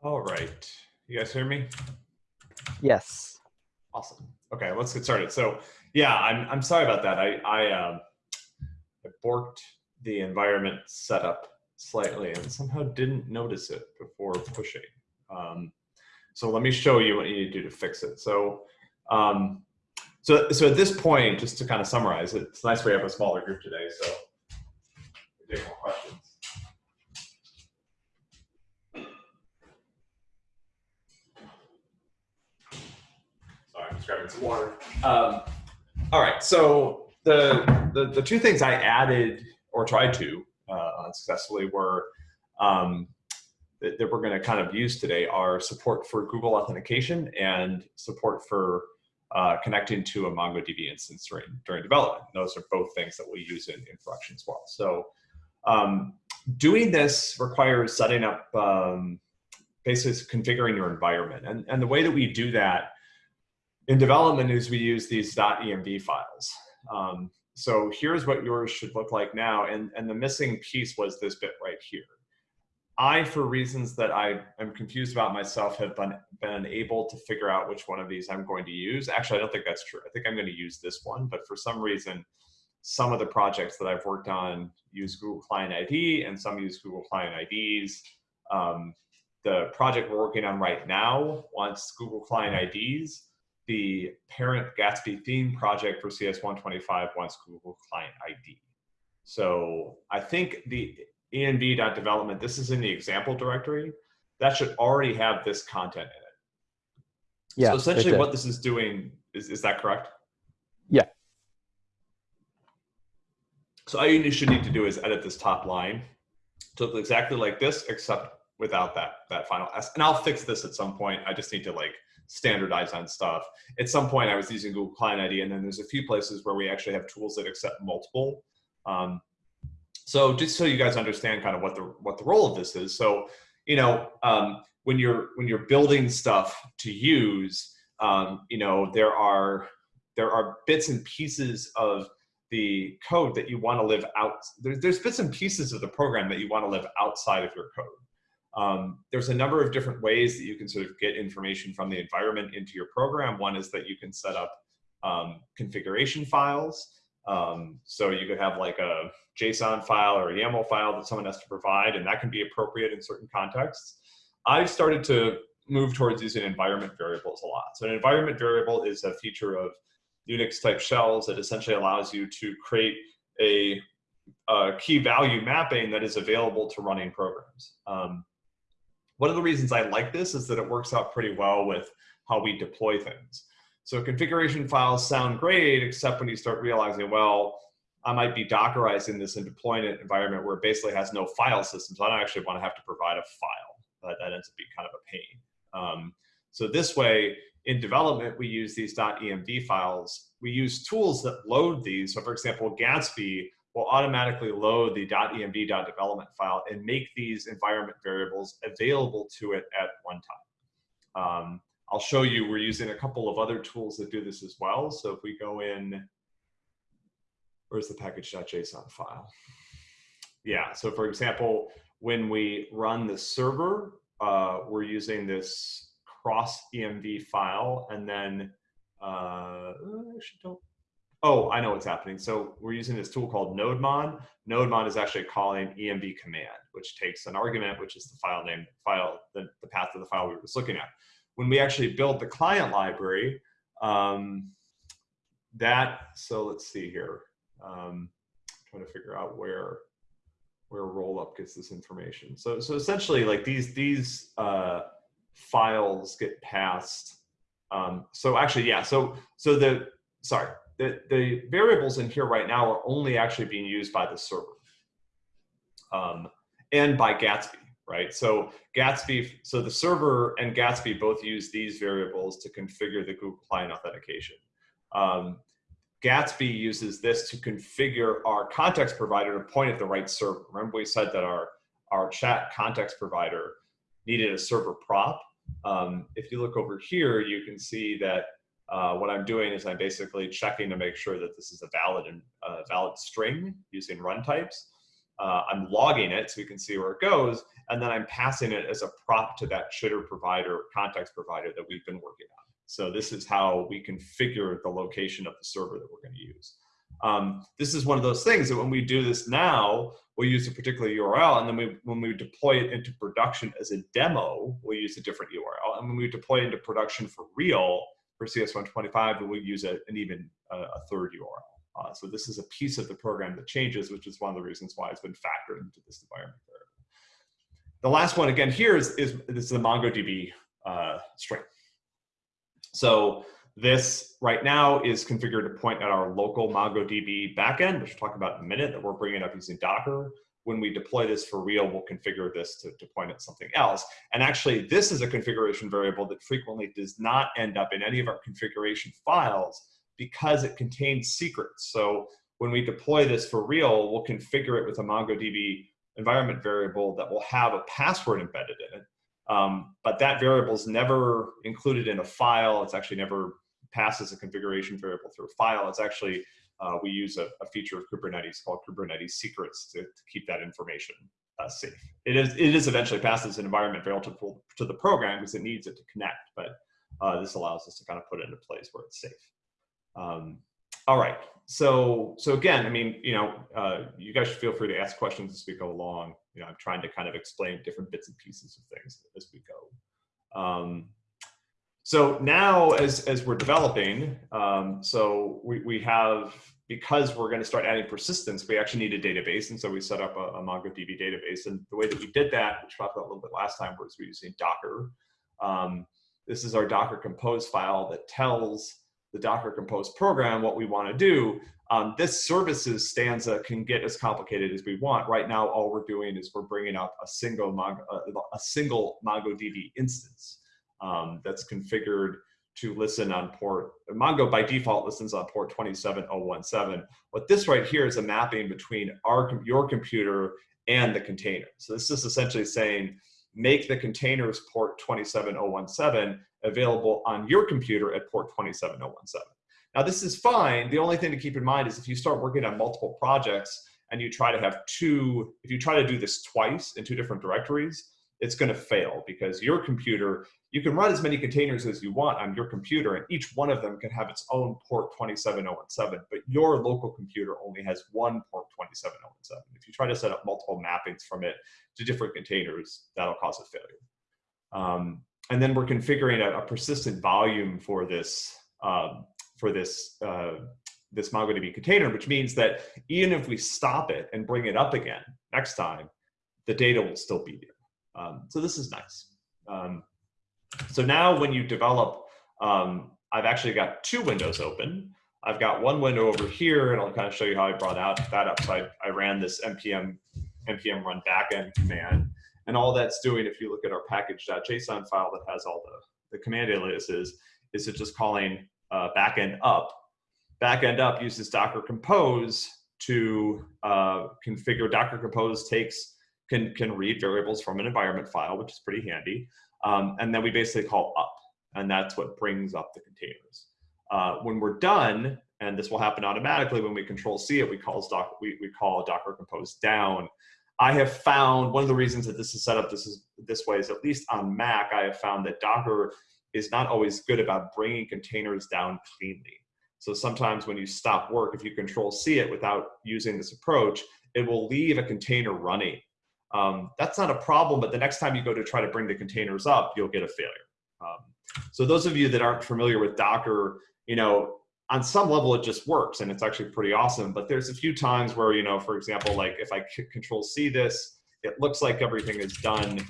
All right. You guys hear me? Yes. Awesome. Okay, let's get started. So yeah, I'm, I'm sorry about that. I, I, um, I borked the environment setup slightly and somehow didn't notice it before pushing. Um, so let me show you what you need to do to fix it. So, um, so, so at this point, just to kind of summarize, it's nice we have a smaller group today. So take more questions. Sorry, I'm just grabbing some water. Um, all right, so the, the, the two things I added or tried to uh, unsuccessfully were um, that, that, we're going to kind of use today are support for Google authentication and support for uh, connecting to a MongoDB instance during, during development. Those are both things that we'll use in, in production as well. So um, doing this requires setting up um, basically configuring your environment. And, and the way that we do that in development is we use these .env files. Um, so here's what yours should look like now. And, and the missing piece was this bit right here. I, for reasons that I am confused about myself, have been, been able to figure out which one of these I'm going to use. Actually, I don't think that's true. I think I'm going to use this one, but for some reason, some of the projects that I've worked on use Google Client ID and some use Google Client IDs. Um, the project we're working on right now wants Google Client IDs. The parent Gatsby theme project for CS125 wants Google Client ID. So I think the env.development, this is in the example directory, that should already have this content in it. Yeah. So essentially what this is doing, is, is that correct? Yeah. So all you should need to do is edit this top line to look exactly like this, except without that, that final S. And I'll fix this at some point. I just need to like standardize on stuff. At some point I was using Google Client ID and then there's a few places where we actually have tools that accept multiple. Um, so just so you guys understand kind of what the what the role of this is. So, you know, um, when you're when you're building stuff to use, um, you know, there are there are bits and pieces of the code that you want to live out. There, there's bits and pieces of the program that you want to live outside of your code. Um, there's a number of different ways that you can sort of get information from the environment into your program. One is that you can set up um, configuration files. Um, so you could have like a JSON file or a YAML file that someone has to provide, and that can be appropriate in certain contexts. I've started to move towards using environment variables a lot. So an environment variable is a feature of Unix type shells that essentially allows you to create a, a key value mapping that is available to running programs. Um, one of the reasons I like this is that it works out pretty well with how we deploy things. So configuration files sound great, except when you start realizing, well, I might be Dockerizing this and deploying it environment where it basically has no file system. So I don't actually want to have to provide a file. That, that ends up being kind of a pain. Um, so this way, in development, we use these .env files. We use tools that load these. So for example, Gatsby will automatically load the .env.development file and make these environment variables available to it at one time. Um, I'll show you, we're using a couple of other tools that do this as well. So if we go in, where's the package.json file? Yeah, so for example, when we run the server, uh, we're using this cross env file and then, uh, actually don't, oh, I know what's happening. So we're using this tool called nodemon. Nodemon is actually calling env command, which takes an argument, which is the file name, file, the, the path of the file we were just looking at when we actually build the client library, um, that, so let's see here. Um, trying to figure out where where rollup gets this information. So so essentially like these these uh, files get passed. Um, so actually yeah so so the sorry the the variables in here right now are only actually being used by the server um, and by Gatsby right? So Gatsby, so the server and Gatsby both use these variables to configure the Google Client authentication. Um, Gatsby uses this to configure our context provider to point at the right server. Remember we said that our, our chat context provider needed a server prop. Um, if you look over here, you can see that uh, what I'm doing is I'm basically checking to make sure that this is a valid and uh, valid string using runtypes. uh, I'm logging it so we can see where it goes, and then I'm passing it as a prop to that chitter provider, context provider that we've been working on. So this is how we configure the location of the server that we're going to use. Um, this is one of those things that when we do this now, we'll use a particular URL, and then we, when we deploy it into production as a demo, we'll use a different URL. And when we deploy it into production for real, for CS125, we'll use a, an even uh, a third URL. Uh, so this is a piece of the program that changes, which is one of the reasons why it's been factored into this environment. The last one again here is, is this is the MongoDB uh, string. So this right now is configured to point at our local MongoDB backend, which we'll talk about in a minute, that we're bringing up using Docker. When we deploy this for real, we'll configure this to, to point at something else. And actually, this is a configuration variable that frequently does not end up in any of our configuration files because it contains secrets. So when we deploy this for real, we'll configure it with a MongoDB environment variable that will have a password embedded in it. Um, but that variable is never included in a file. It's actually never passes a configuration variable through a file. It's actually, uh, we use a, a, feature of Kubernetes called Kubernetes secrets to, to keep that information uh, safe. It is, it is eventually passed as an environment variable to, the program because it needs it to connect, but uh, this allows us to kind of put it in a place where it's safe. Um, all right. So, so again, I mean, you know, uh, you guys should feel free to ask questions as we go along. You know, I'm trying to kind of explain different bits and pieces of things as we go. Um, so now, as as we're developing, um, so we we have because we're going to start adding persistence, we actually need a database, and so we set up a, a MongoDB database. And the way that we did that, which we talked about a little bit last time, was we're using Docker. Um, this is our Docker Compose file that tells the Docker Compose program what we want to do. Um, this services stanza can get as complicated as we want. Right now, all we're doing is we're bringing up a single Mongo, uh, a single MongoDB instance um, that's configured to listen on port. Mongo by default listens on port 27017. What this right here is a mapping between our your computer and the container. So this is essentially saying make the containers port 27017 available on your computer at port 27017. Now this is fine. The only thing to keep in mind is if you start working on multiple projects and you try to have two, if you try to do this twice in two different directories, it's going to fail because your computer, you can run as many containers as you want on your computer and each one of them can have its own port 27017, but your local computer only has one port 27017. If you try to set up multiple mappings from it to different containers, that'll cause a failure. Um, and then we're configuring a, a persistent volume for this um, for this uh, this MongoDB container, which means that even if we stop it and bring it up again next time, the data will still be there. Um, so this is nice. Um, so now when you develop, um, I've actually got two windows open. I've got one window over here, and I'll kind of show you how I brought out that up. So I, I ran this npm npm run backend command, and all that's doing, if you look at our package.json file that has all the, the command aliases, is it just calling uh, backend up. Backend up uses Docker Compose to uh, configure. Docker Compose takes can can read variables from an environment file, which is pretty handy. Um, and then we basically call up, and that's what brings up the containers. Uh, when we're done, and this will happen automatically when we control C it, we call doc, we, we call Docker Compose down, I have found one of the reasons that this is set up this is this way is at least on Mac, I have found that Docker is not always good about bringing containers down cleanly. So sometimes when you stop work, if you control C it without using this approach, it will leave a container running. Um, that's not a problem, but the next time you go to try to bring the containers up, you'll get a failure. Um, so those of you that aren't familiar with Docker, you know, on some level it just works and it's actually pretty awesome but there's a few times where you know for example like if i control c this it looks like everything is done.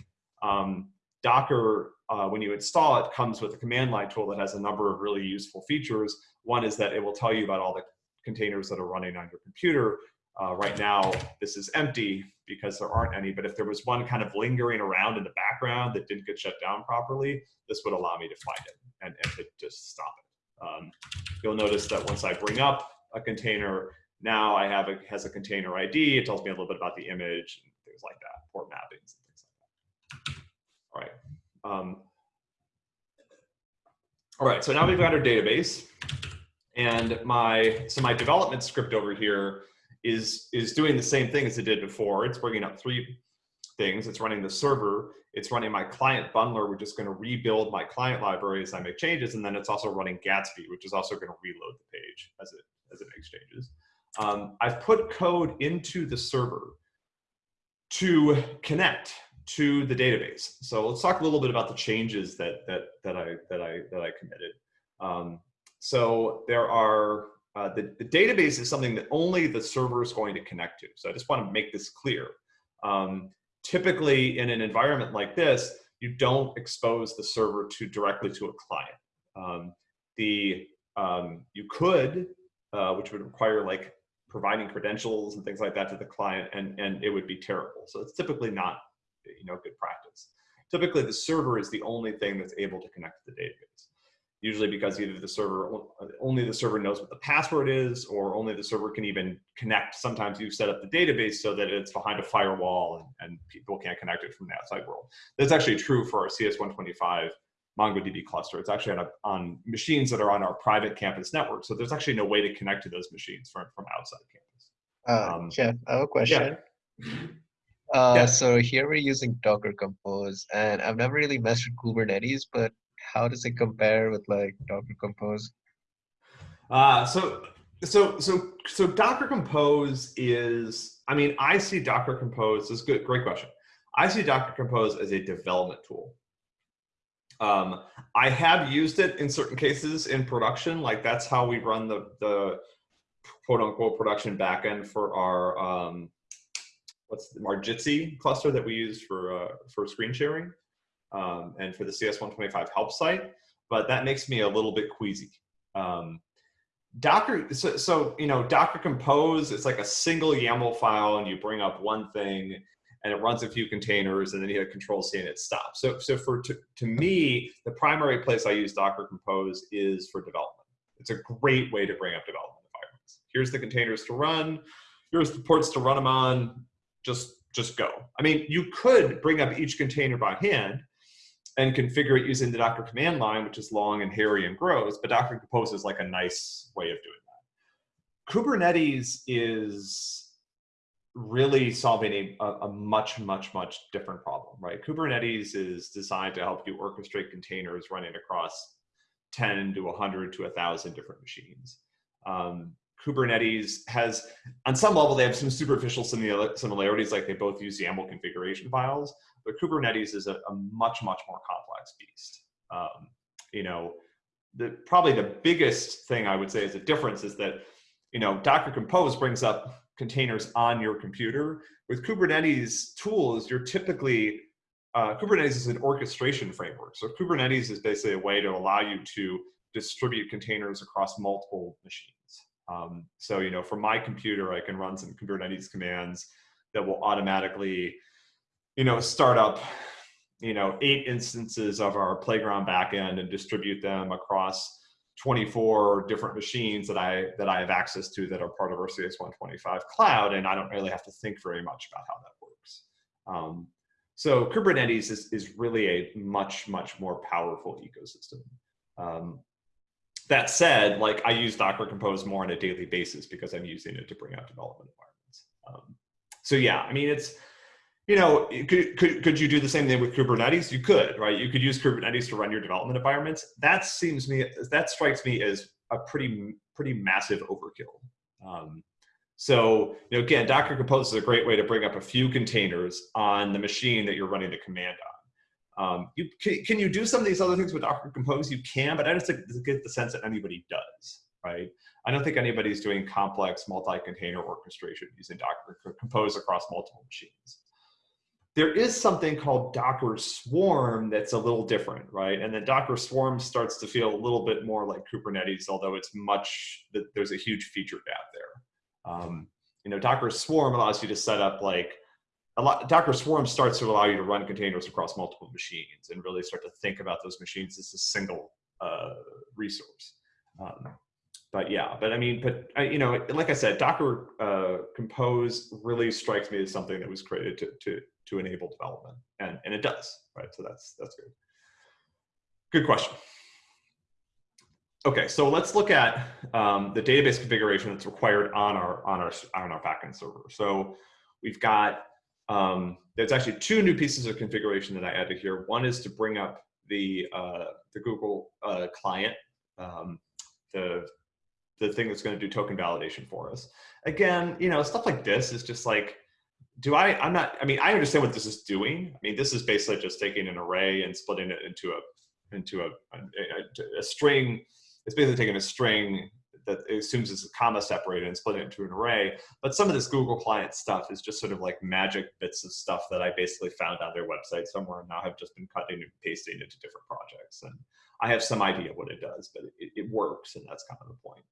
Um, docker uh, when you install it comes with a command line tool that has a number of really useful features. One is that it will tell you about all the containers that are running on your computer uh, right now this is empty because there aren't any but if there was one kind of lingering around in the background that didn't get shut down properly this would allow me to find it and, and to just stop it um, you'll notice that once I bring up a container, now I have a, has a container ID. It tells me a little bit about the image and things like that, port mappings and things like that. All right. Um, all right, so now we've got our database. And my, so my development script over here is is doing the same thing as it did before. It's bringing up three things. It's running the server. It's running my client bundler, which is going to rebuild my client library as I make changes, and then it's also running Gatsby, which is also going to reload the page as it as it makes changes. Um, I've put code into the server to connect to the database. So let's talk a little bit about the changes that that that I that I that I committed. Um, so there are uh, the, the database is something that only the server is going to connect to. So I just want to make this clear. Um, typically in an environment like this, you don't expose the server to directly to a client. Um, the um, you could, uh, which would require like providing credentials and things like that to the client, and and it would be terrible. So it's typically not you know good practice. Typically, the server is the only thing that's able to connect to the database usually because either the server only the server knows what the password is or only the server can even connect. Sometimes you set up the database so that it's behind a firewall and, and people can't connect it from the outside world. That's actually true for our cs125 mongodb cluster. It's actually on, a, on machines that are on our private campus network. So there's actually no way to connect to those machines from, from outside campus. Uh, um, jeff i have a question. Yeah. Uh, yeah. So here we're using Docker Compose, and I've never really messed with Kubernetes, but how does it compare with like Docker Compose? Uh, so so so so Docker Compose is. I mean, I see Docker Compose. Is good. Great question. I see Docker Compose as a development tool. Um, I have used it in certain cases in production. Like that's how we run the the quote unquote production backend for our um, what's the, our Jitsi cluster that we use for uh, for screen sharing um, and for the CS125 help site, but that makes me a little bit queasy. Um, Docker, so, so, you know, Docker Compose, it's like a single YAML file and you bring up one thing and it runs a few containers and then you hit control C and it stops. So, so for, to, to me, the primary place I use Docker Compose is for development. It's a great way to bring up development environments. Here's the containers to run. Here's the ports to run them on. Just, just go. I mean, you could bring up each container by hand, and configure it using the Docker command line, which is long and hairy and gross, but Docker Compose is like a nice way of doing that. Kubernetes is really solving a, a much, much, much different problem, right? Kubernetes is designed to help you orchestrate containers running across 10 to 100 to 1,000 different machines. Um, Kubernetes has, on some level, they have some superficial similarities, like they both use YAML configuration files, but Kubernetes is a, a much, much more complex beast. Um, you know, the, probably the biggest thing I would say is a difference is that, you know, Docker Compose brings up containers on your computer. With Kubernetes tools, you're typically, uh, Kubernetes is an orchestration framework. So Kubernetes is basically a way to allow you to distribute containers across multiple machines. Um, so, you know, from my computer, I can run some Kubernetes commands that will automatically you know, start up, you know, eight instances of our playground backend and distribute them across 24 different machines that I that I have access to that are part of our CS125 cloud, and I don't really have to think very much about how that works. Um, so Kubernetes is, is really a much, much more powerful ecosystem. Um, that said, like I use Docker Compose more on a daily basis because I'm using it to bring out development environments. Um, so yeah, I mean, it's you know, could, could, could you do the same thing with Kubernetes? You could, right? You could use Kubernetes to run your development environments. That seems me, that strikes me as a pretty, pretty massive overkill. Um, so, you know, again, Docker Compose is a great way to bring up a few containers on the machine that you're running the command on. Um, you, can, can you do some of these other things with Docker Compose? You can, but I don't get the sense that anybody does, right? I don't think anybody's doing complex multi-container orchestration using Docker Compose across multiple machines there is something called Docker Swarm that's a little different, right? And then Docker Swarm starts to feel a little bit more like Kubernetes, although it's much, there's a huge feature gap there. Um, you know, Docker Swarm allows you to set up like, a lot, Docker Swarm starts to allow you to run containers across multiple machines and really start to think about those machines as a single uh, resource. Um, but yeah, but I mean, but you know, like I said, Docker uh, Compose really strikes me as something that was created to, to to enable development, and and it does, right? So that's that's good. Good question. Okay, so let's look at um, the database configuration that's required on our on our on our backend server. So we've got um, there's actually two new pieces of configuration that I added here. One is to bring up the uh, the Google uh, client, um, the the thing that's going to do token validation for us. Again, you know, stuff like this is just like, do I? I'm not. I mean, I understand what this is doing. I mean, this is basically just taking an array and splitting it into a into a, a, a string it's basically taking a string that assumes it's a comma separated and split it into an array. But some of this Google client stuff is just sort of like magic bits of stuff that I basically found on their website somewhere and now have just been cutting and pasting into different projects. And I have some idea what it does, but it, it works and that's kind of the point.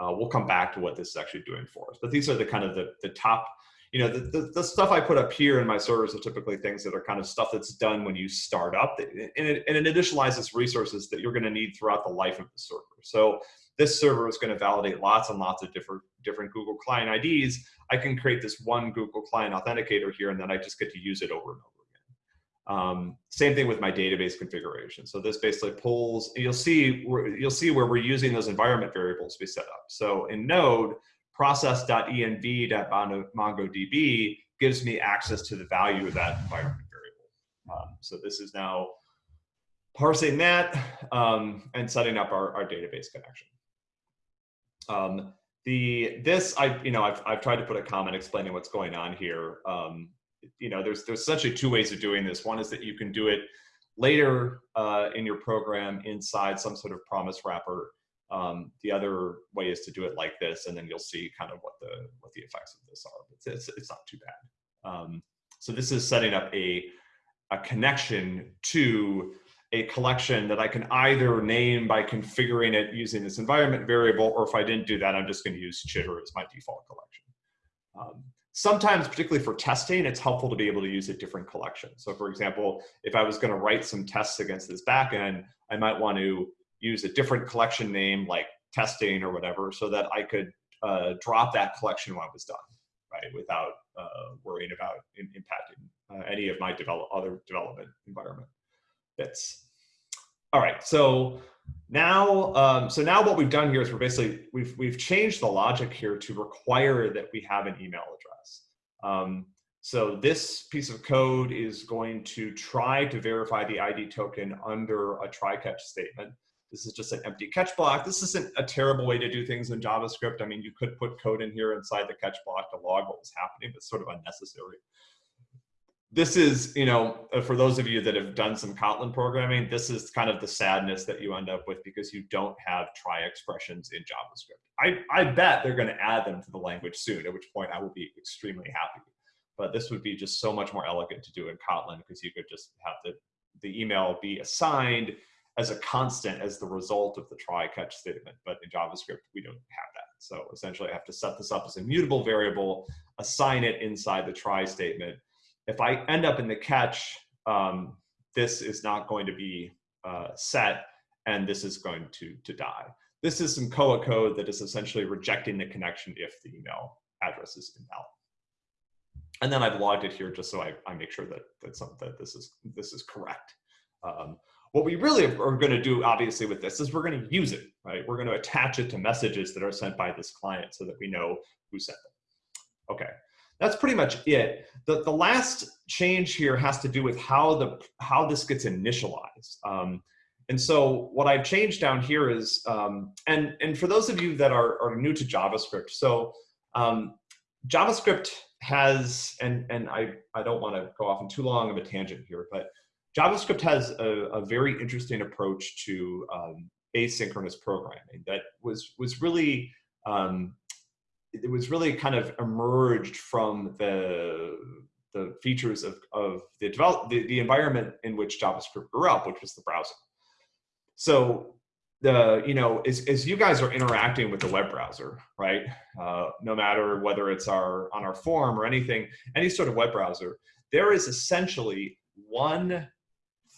Uh, we'll come back to what this is actually doing for us. But these are the kind of the, the top, you know, the, the, the, stuff I put up here in my servers are typically things that are kind of stuff that's done when you start up. And it, and it initializes resources that you're going to need throughout the life of the server. So this server is going to validate lots and lots of different different Google client IDs. I can create this one Google client authenticator here, and then I just get to use it over and over. Um, same thing with my database configuration. So this basically pulls. You'll see you'll see where we're using those environment variables we set up. So in Node, process.env.mongodb gives me access to the value of that environment variable. Um, so this is now parsing that um, and setting up our, our database connection. Um, the this I you know I've I've tried to put a comment explaining what's going on here. Um, you know, there's there's essentially two ways of doing this. One is that you can do it later uh, in your program inside some sort of promise wrapper. Um, the other way is to do it like this, and then you'll see kind of what the what the effects of this are. It's it's, it's not too bad. Um, so this is setting up a a connection to a collection that I can either name by configuring it using this environment variable, or if I didn't do that, I'm just going to use chitter as my default collection. Um, sometimes, particularly for testing, it's helpful to be able to use a different collection. So for example, if I was going to write some tests against this backend, I might want to use a different collection name like testing or whatever so that I could uh, drop that collection when I was done, right, without uh, worrying about in, impacting uh, any of my develop, other development environment bits. All right, so now, um, so now what we've done here is we're basically, we've, we've changed the logic here to require that we have an email address. Um, so this piece of code is going to try to verify the ID token under a try catch statement. This is just an empty catch block. This isn't a terrible way to do things in JavaScript. I mean, you could put code in here inside the catch block to log what was happening, but it's sort of unnecessary this is, you know, uh, for those of you that have done some Kotlin programming, this is kind of the sadness that you end up with because you don't have try expressions in JavaScript. I, I bet they're going to add them to the language soon, at which point I will be extremely happy. But this would be just so much more elegant to do in Kotlin because you could just have the, the email be assigned as a constant as the result of the try catch statement. But in JavaScript, we don't have that. So essentially I have to set this up as a mutable variable, assign it inside the try statement, if I end up in the catch, um, this is not going to be uh, set and this is going to, to die. This is some Koa code that is essentially rejecting the connection if the email address is invalid. And then I've logged it here just so I, I make sure that, that, some, that this, is, this is correct. Um, what we really are going to do, obviously, with this is we're going to use it, right? We're going to attach it to messages that are sent by this client so that we know who sent them. Okay, that's pretty much it. The, the last change here has to do with how, the, how this gets initialized. Um, and so what I've changed down here is, um, and, and for those of you that are, are new to JavaScript, so um, JavaScript has, and, and I, I don't want to go off in too long of a tangent here, but JavaScript has a, a very interesting approach to um, asynchronous programming that was, was really um, it was really kind of emerged from the the features of, of the develop the, the environment in which JavaScript grew up, which was the browser. So the you know as, as you guys are interacting with the web browser, right? Uh, no matter whether it's our on our form or anything, any sort of web browser, there is essentially one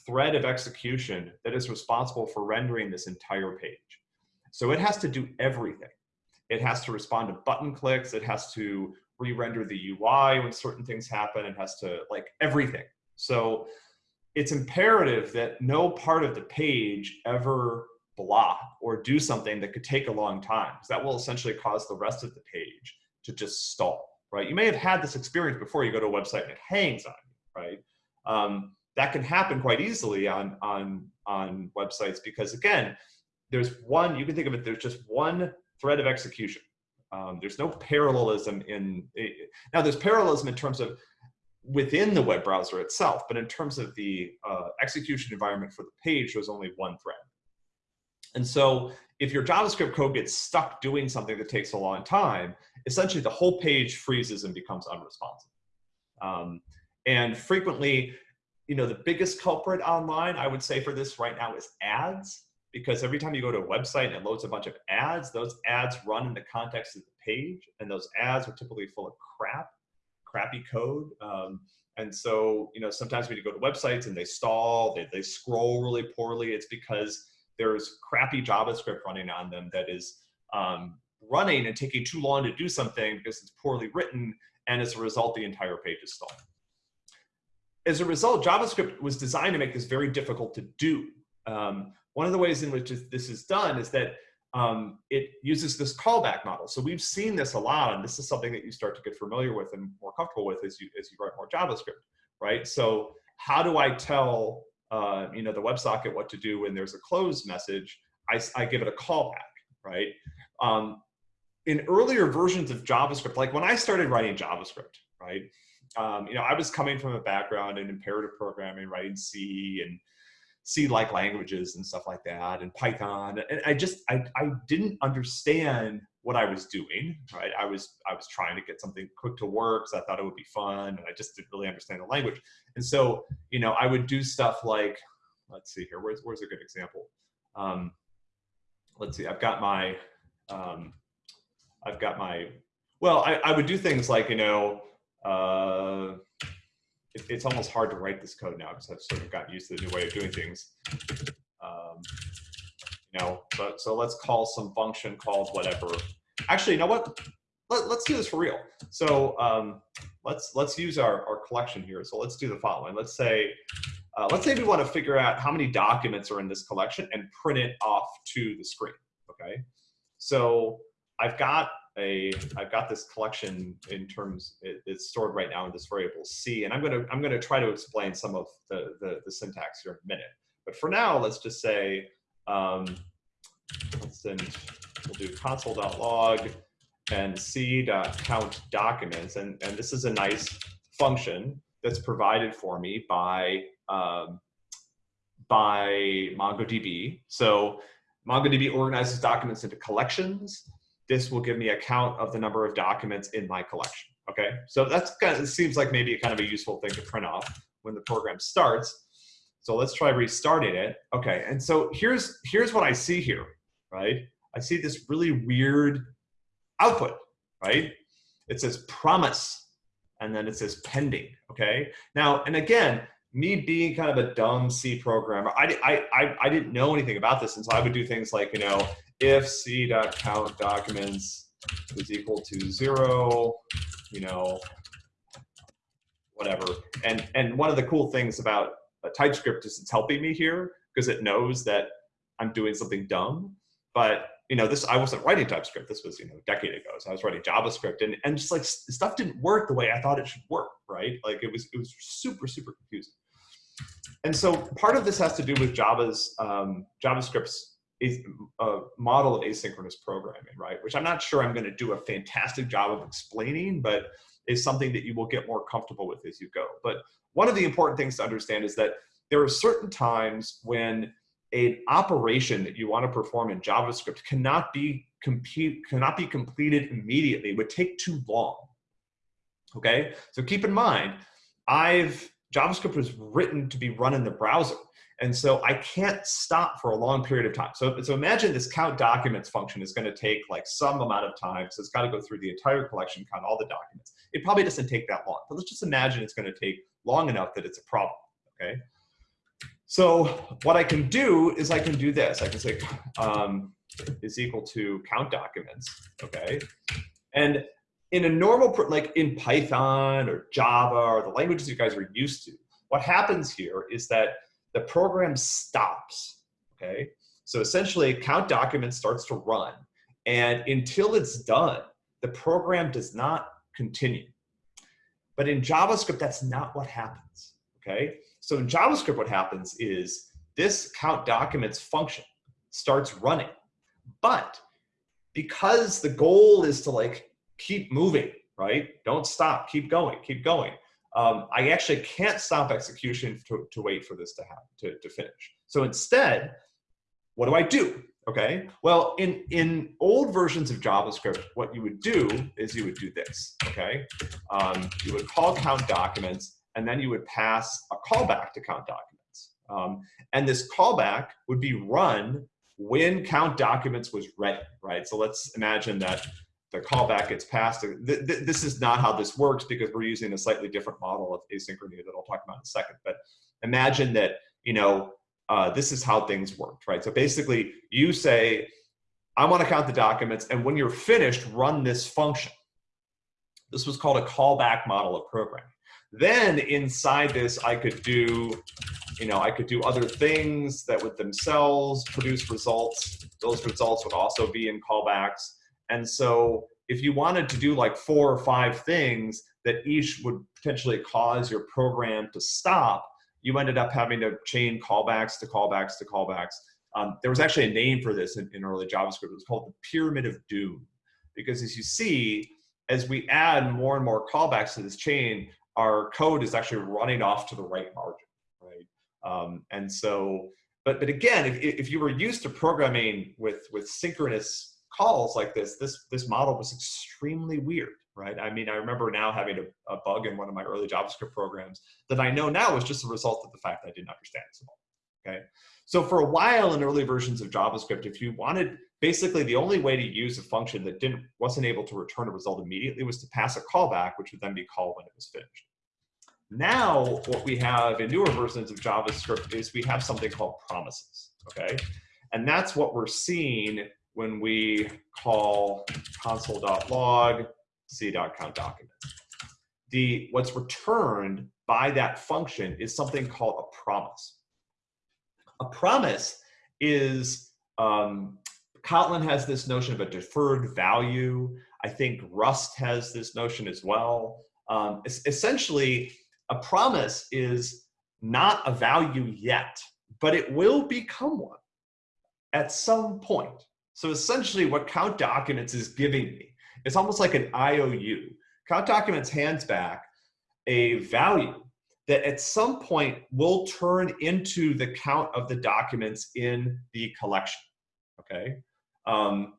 thread of execution that is responsible for rendering this entire page. So it has to do everything. It has to respond to button clicks. It has to re-render the UI when certain things happen. It has to like everything. So it's imperative that no part of the page ever blah or do something that could take a long time because that will essentially cause the rest of the page to just stall, right? You may have had this experience before you go to a website and it hangs on you, right? Um, that can happen quite easily on, on, on websites because again, there's one, you can think of it, there's just one thread of execution. Um, there's no parallelism in, now there's parallelism in terms of within the web browser itself, but in terms of the uh, execution environment for the page, there's only one thread. And so if your JavaScript code gets stuck doing something that takes a long time, essentially the whole page freezes and becomes unresponsive. Um, and frequently, you know, the biggest culprit online, I would say for this right now is ads, because every time you go to a website and it loads a bunch of ads, those ads run in the context of the page, and those ads are typically full of crap, crappy code. Um, and so, you know, sometimes when you go to websites and they stall, they, they scroll really poorly, it's because there's crappy JavaScript running on them that is um, running and taking too long to do something because it's poorly written, and as a result, the entire page is stalled. As a result, JavaScript was designed to make this very difficult to do. Um, one of the ways in which this is done is that um, it uses this callback model. So we've seen this a lot, and this is something that you start to get familiar with and more comfortable with as you, as you write more JavaScript, right? So how do I tell uh, you know, the WebSocket what to do when there's a close message, I, I give it a callback, right? Um, in earlier versions of JavaScript, like when I started writing JavaScript, right? Um, you know, I was coming from a background in imperative programming, writing C and C-like languages and stuff like that, and Python. And I just, I, I didn't understand what I was doing, right? I was, I was trying to get something quick to work because I thought it would be fun, and I just didn't really understand the language. And so, you know, I would do stuff like, let's see here, where's, where's a good example? Um, let's see, I've got my, um, I've got my, well, I, I would do things like, you know, uh, it, it's almost hard to write this code now because I've sort of gotten used to the new way of doing things. Um, you know, but so let's call some function called whatever. Actually, you know what? Let, us do this for real. So um, let's let's use our, our collection here. So let's do the following. Let's say uh, let's say we want to figure out how many documents are in this collection and print it off to the screen. Okay. So I've got a I've got this collection in terms it, it's stored right now in this variable C, and I'm gonna I'm gonna try to explain some of the the, the syntax here in a minute. But for now, let's just say um, let's send we'll do console.log and c.count documents, and and this is a nice function that's provided for me by um, by MongoDB. So MongoDB organizes documents into collections this will give me a count of the number of documents in my collection. Okay, so that's kind of, it seems like maybe kind of a useful thing to print off when the program starts. So let's try restarting it. Okay, and so here's here's what I see here, right? I see this really weird output, right? It says promise, and then it says pending, okay? Now, and again, me being kind of a dumb C programmer, I, I, I, I didn't know anything about this, and so I would do things like, you know, if c.count documents is equal to zero, you know, whatever. And, and one of the cool things about TypeScript is it's helping me here because it knows that I'm doing something dumb. But you know, this I wasn't writing TypeScript. This was you know a decade ago. So I was writing JavaScript, and and just like stuff didn't work the way I thought it should work. Right? Like it was it was super super confusing. And so part of this has to do with Java's um, JavaScript's a uh, model of asynchronous programming, right? Which I'm not sure I'm going to do a fantastic job of explaining, but is something that you will get more comfortable with as you go. But one of the important things to understand is that there are certain times when an operation that you want to perform in JavaScript cannot be compete cannot be completed immediately. It would take too long. Okay, so keep in mind, I've JavaScript was written to be run in the browser. And so I can't stop for a long period of time. So, so imagine this count documents function is going to take like some amount of time. So it's got to go through the entire collection, count all the documents. It probably doesn't take that long, but let's just imagine it's going to take long enough that it's a problem, okay? So what I can do is I can do this. I can say um, is equal to count documents, okay? And in a normal, like in Python or Java or the languages you guys are used to, what happens here is that the program stops, okay? So essentially, count document starts to run, and until it's done, the program does not continue. But in JavaScript, that's not what happens, okay? So in JavaScript, what happens is this count documents function starts running, but because the goal is to like keep moving, right? Don't stop, keep going, keep going. Um, I actually can't stop execution to, to wait for this to happen, to, to finish. So instead, what do I do? Okay, well, in, in old versions of JavaScript, what you would do is you would do this, okay? Um, you would call count documents, and then you would pass a callback to count documents. Um, and this callback would be run when count documents was ready, right? So let's imagine that the callback gets passed. Th th this is not how this works because we're using a slightly different model of asynchrony that I'll talk about in a second. But imagine that, you know, uh, this is how things worked, right? So basically you say, I want to count the documents, and when you're finished, run this function. This was called a callback model of programming. Then inside this, I could do, you know, I could do other things that would themselves produce results. Those results would also be in callbacks. And so if you wanted to do like four or five things that each would potentially cause your program to stop, you ended up having to chain callbacks to callbacks to callbacks. Um, there was actually a name for this in, in early JavaScript. It was called the pyramid of doom. Because as you see, as we add more and more callbacks to this chain, our code is actually running off to the right margin, right? Um, and so, but but again, if, if you were used to programming with with synchronous calls like this, this this model was extremely weird, right? I mean, I remember now having a, a bug in one of my early JavaScript programs that I know now was just a result of the fact that I didn't understand so well, okay? So for a while in early versions of JavaScript, if you wanted, basically the only way to use a function that didn't wasn't able to return a result immediately was to pass a callback, which would then be called when it was finished. Now, what we have in newer versions of JavaScript is we have something called promises, okay? And that's what we're seeing when we call console.log c.countDocument. The, what's returned by that function is something called a promise. A promise is, um, Kotlin has this notion of a deferred value. I think Rust has this notion as well. Um, essentially, a promise is not a value yet, but it will become one at some point. So essentially what count documents is giving me, it's almost like an IOU. Count documents hands back a value that at some point will turn into the count of the documents in the collection, okay? Um,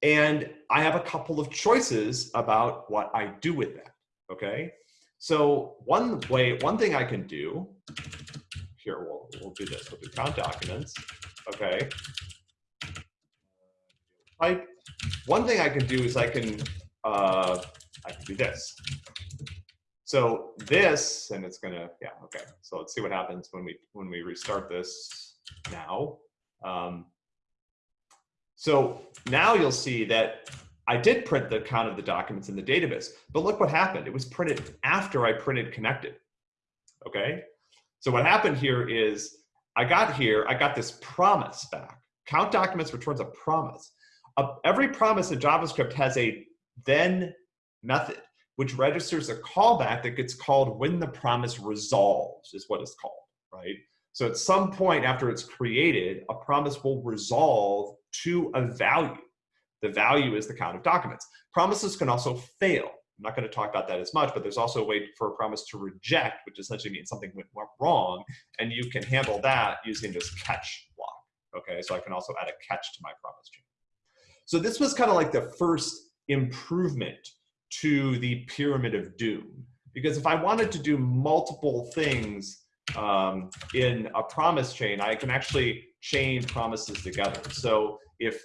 and I have a couple of choices about what I do with that, okay? So one way, one thing I can do, here, we'll, we'll do this, we'll do count documents, okay? Type. One thing I can do is I can, uh, I can do this. So this, and it's gonna, yeah, okay. So let's see what happens when we when we restart this now. Um, so now you'll see that I did print the count of the documents in the database, but look what happened. It was printed after I printed connected, okay? So what happened here is I got here, I got this promise back. Count documents returns a promise. Every promise in JavaScript has a then method which registers a callback that gets called when the promise resolves, is what it's called, right? So at some point after it's created, a promise will resolve to a value. The value is the count of documents. Promises can also fail. I'm not going to talk about that as much, but there's also a way for a promise to reject, which essentially means something went wrong, and you can handle that using this catch block. Okay, so I can also add a catch to my promise chain. So this was kind of like the first improvement to the pyramid of doom. Because if I wanted to do multiple things um, in a promise chain, I can actually chain promises together. So if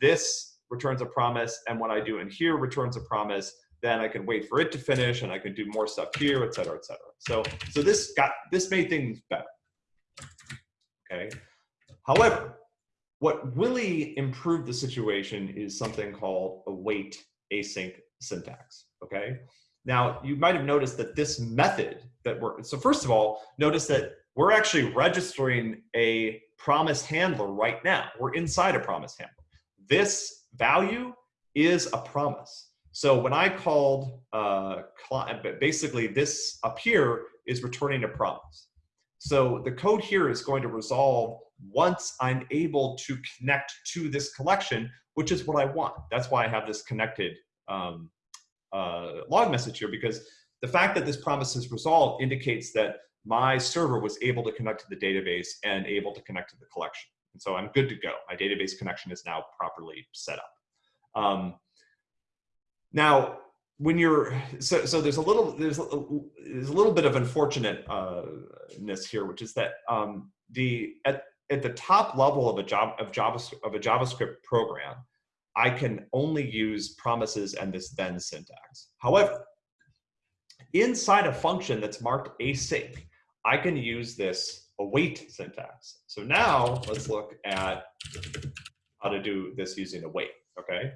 this returns a promise and what I do in here returns a promise, then I can wait for it to finish and I can do more stuff here, et cetera, et cetera. So, so this got, this made things better, okay? However, what really improved the situation is something called await async syntax, okay? Now, you might have noticed that this method that we're, so first of all, notice that we're actually registering a promise handler right now. We're inside a promise handler. This value is a promise. So when I called, uh, basically this up here is returning a promise. So the code here is going to resolve once I'm able to connect to this collection, which is what I want. That's why I have this connected um, uh, log message here because the fact that this promise is resolved indicates that my server was able to connect to the database and able to connect to the collection. And so I'm good to go. My database connection is now properly set up. Um, now, when you're so so there's a little there's a, there's a little bit of unfortunateness here, which is that um, the at at the top level of a job of Java of a JavaScript program, I can only use promises and this then syntax. However, inside a function that's marked async, I can use this await syntax. So now let's look at how to do this using await, okay?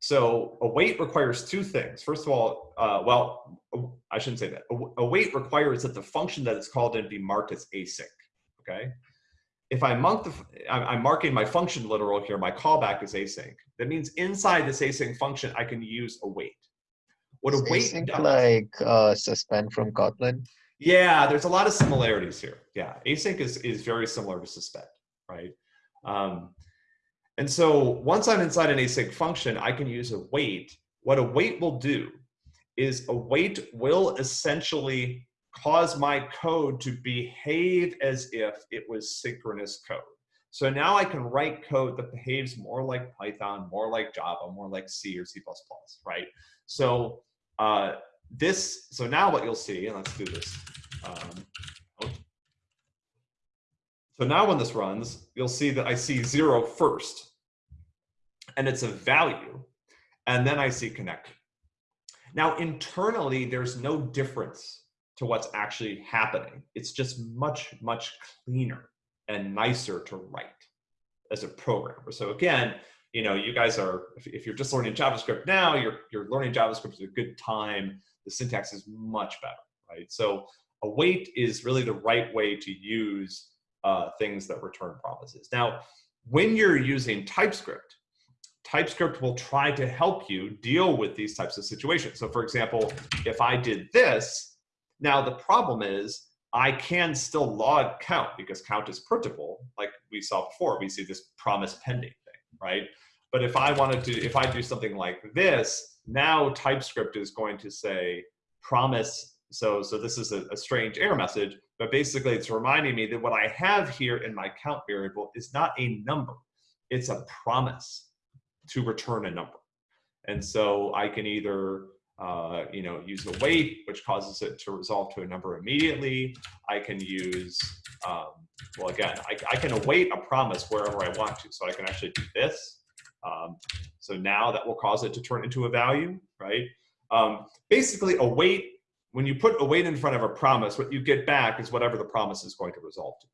So await requires two things. First of all, uh, well, I shouldn't say that. A await requires that the function that it's called in be marked as async, okay? If I mark the, I'm marking my function literal here, my callback is async. That means inside this async function, I can use await. What Is await async does, like uh, suspend from Kotlin? yeah, there's a lot of similarities here. Yeah, async is, is very similar to suspend, right? Um, and so once I'm inside an async function, I can use await. What await will do is await will essentially cause my code to behave as if it was synchronous code. So now I can write code that behaves more like Python, more like Java, more like C or C++, right? So uh, this, so now what you'll see, and let's do this. Um, so now when this runs, you'll see that I see zero first, and it's a value, and then I see connect. Now internally, there's no difference to what's actually happening. It's just much, much cleaner and nicer to write as a programmer. So again, you know, you guys are, if, you're just learning JavaScript now, you're, you're learning JavaScript at a good time. The syntax is much better, right? So a await is really the right way to use uh, things that return promises. Now, when you're using TypeScript, TypeScript will try to help you deal with these types of situations. So for example, if I did this, now the problem is I can still log count because count is printable, like we saw before. We see this promise pending thing, right? But if I wanted to, if I do something like this, now TypeScript is going to say promise. So, so this is a, a strange error message, but basically it's reminding me that what I have here in my count variable is not a number. It's a promise to return a number. And so I can either uh, you know, use await, which causes it to resolve to a number immediately. I can use, um, well, again, I, I, can await a promise wherever I want to. So I can actually do this. Um, so now that will cause it to turn into a value, right? Um, basically, await, when you put await in front of a promise, what you get back is whatever the promise is going to resolve to.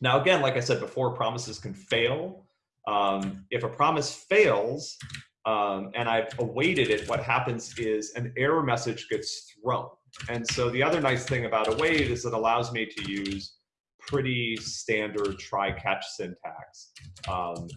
Now, again, like I said before, promises can fail. Um, if a promise fails, um, and I've awaited it, what happens is an error message gets thrown. And so the other nice thing about await is it allows me to use pretty standard try-catch syntax. Um,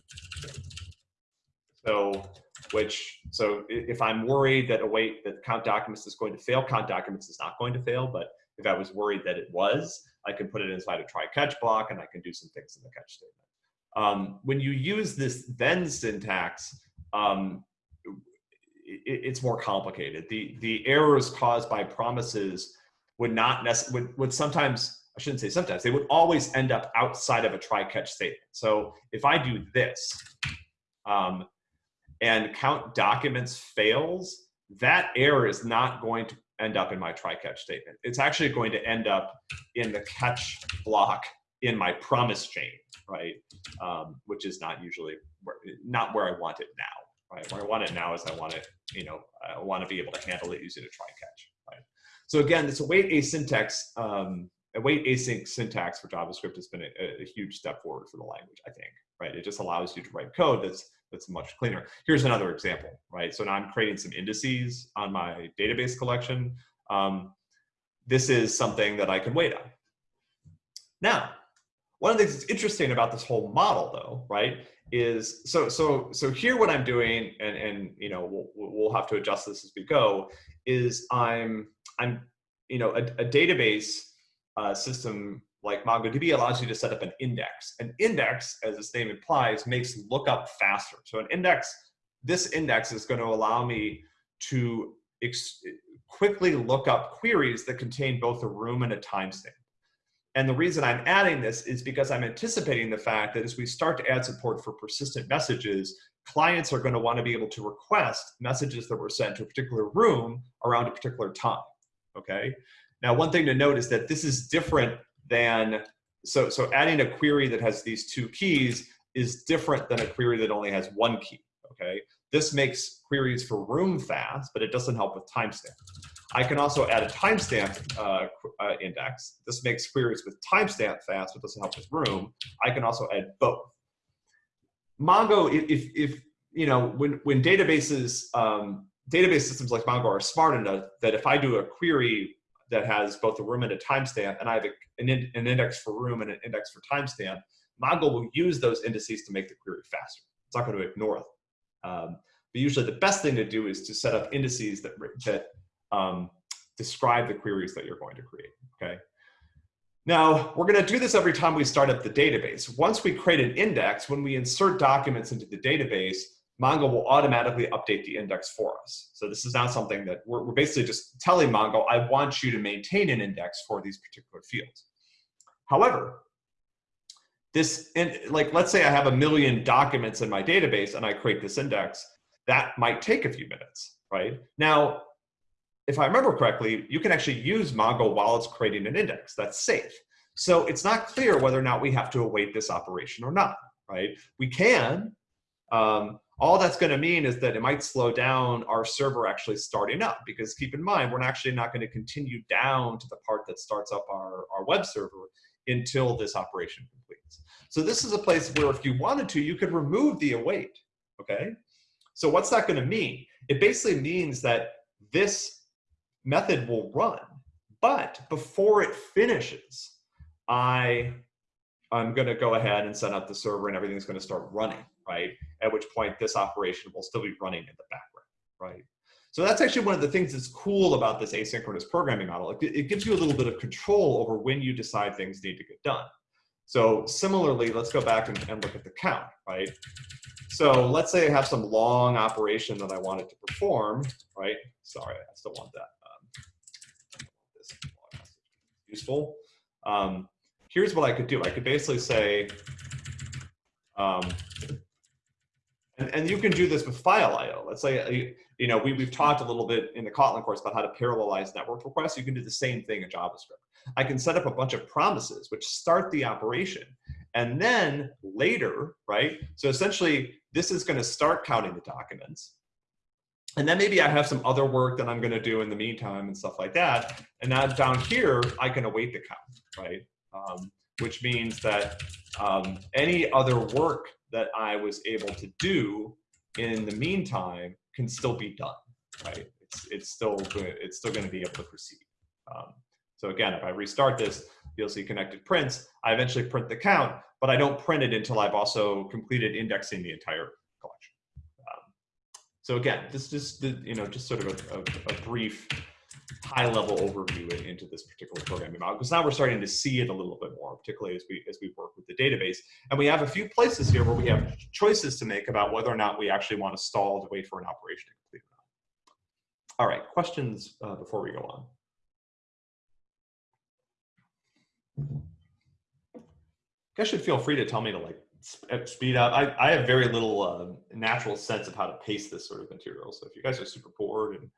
so, which, so if I'm worried that await that count documents is going to fail, count documents is not going to fail, but if I was worried that it was, I can put it inside a try-catch block and I can do some things in the catch statement. Um, when you use this then syntax, um, it, it's more complicated. The the errors caused by promises would not necessarily would, would sometimes I shouldn't say sometimes they would always end up outside of a try catch statement. So if I do this um, and count documents fails, that error is not going to end up in my try catch statement. It's actually going to end up in the catch block in my promise chain, right? Um, which is not usually where, not where I want it now, right? Where I want it now is I want it, you know, I want to be able to handle it using a try catch, right? So again, this await asyntax, um, await async syntax for JavaScript has been a, a, huge step forward for the language, I think, right? It just allows you to write code that's that's much cleaner. Here's another example, right? So now I'm creating some indices on my database collection. Um, this is something that I can wait on, Now, one of the things that's interesting about this whole model, though, right, is so so so here what I'm doing, and and you know we'll we'll have to adjust this as we go, is I'm I'm you know a, a database uh, system like MongoDB allows you to set up an index. An index, as its name implies, makes lookup faster. So an index, this index is going to allow me to quickly look up queries that contain both a room and a timestamp. And the reason I'm adding this is because I'm anticipating the fact that as we start to add support for persistent messages, clients are going to want to be able to request messages that were sent to a particular room around a particular time. Okay. Now, one thing to note is that this is different than, so, so adding a query that has these two keys is different than a query that only has one key. Okay. This makes queries for room fast, but it doesn't help with timestamp. I can also add a timestamp uh, uh, index. This makes queries with timestamp fast, but doesn't help with room. I can also add both. Mongo, if, if you know, when, when databases, um, database systems like Mongo are smart enough that if I do a query that has both a room and a timestamp, and I have a, an, in, an index for room and an index for timestamp, Mongo will use those indices to make the query faster. It's not going to ignore them. Um, but usually the best thing to do is to set up indices that, that um, describe the queries that you're going to create, okay? Now, we're gonna do this every time we start up the database. Once we create an index, when we insert documents into the database, Mongo will automatically update the index for us. So this is not something that we're, we're basically just telling Mongo, I want you to maintain an index for these particular fields. However, this, in, like, let's say I have a million documents in my database and I create this index, that might take a few minutes, right? Now, if I remember correctly, you can actually use Mongo while it's creating an index. That's safe. So it's not clear whether or not we have to await this operation or not, right? We can. Um, all that's going to mean is that it might slow down our server actually starting up because keep in mind, we're actually not going to continue down to the part that starts up our, our web server until this operation completes. So this is a place where if you wanted to, you could remove the await, okay? So what's that going to mean? It basically means that this method will run. But before it finishes, I, I'm going to go ahead and set up the server and everything's going to start running, right? At which point this operation will still be running in the background, right? So that's actually one of the things that's cool about this asynchronous programming model. It, it gives you a little bit of control over when you decide things need to get done. So similarly, let's go back and, and look at the count, right? So let's say I have some long operation that I wanted to perform, right? Sorry, I still want that useful. Um, here's what I could do. I could basically say, um, and, and you can do this with file IO. Let's say, uh, you know, we, we've talked a little bit in the Kotlin course about how to parallelize network requests. You can do the same thing in JavaScript. I can set up a bunch of promises which start the operation. And then later, right? So essentially, this is going to start counting the documents. And then maybe I have some other work that I'm going to do in the meantime and stuff like that. And now down here, I can await the count, right? Um, which means that um, any other work that I was able to do in the meantime can still be done, right? It's, it's still it's still going to be able to proceed. Um, so again, if I restart this, you'll see connected prints. I eventually print the count, but I don't print it until I've also completed indexing the entire so again, this just you know just sort of a, a, a brief high level overview into this particular programming model because now we're starting to see it a little bit more, particularly as we as we work with the database. And we have a few places here where we have choices to make about whether or not we actually want to stall to wait for an operation to complete. All right, questions uh, before we go on. You guys should feel free to tell me to like uh, speed up. I, I have very little uh, natural sense of how to pace this sort of material. So if you guys are super bored and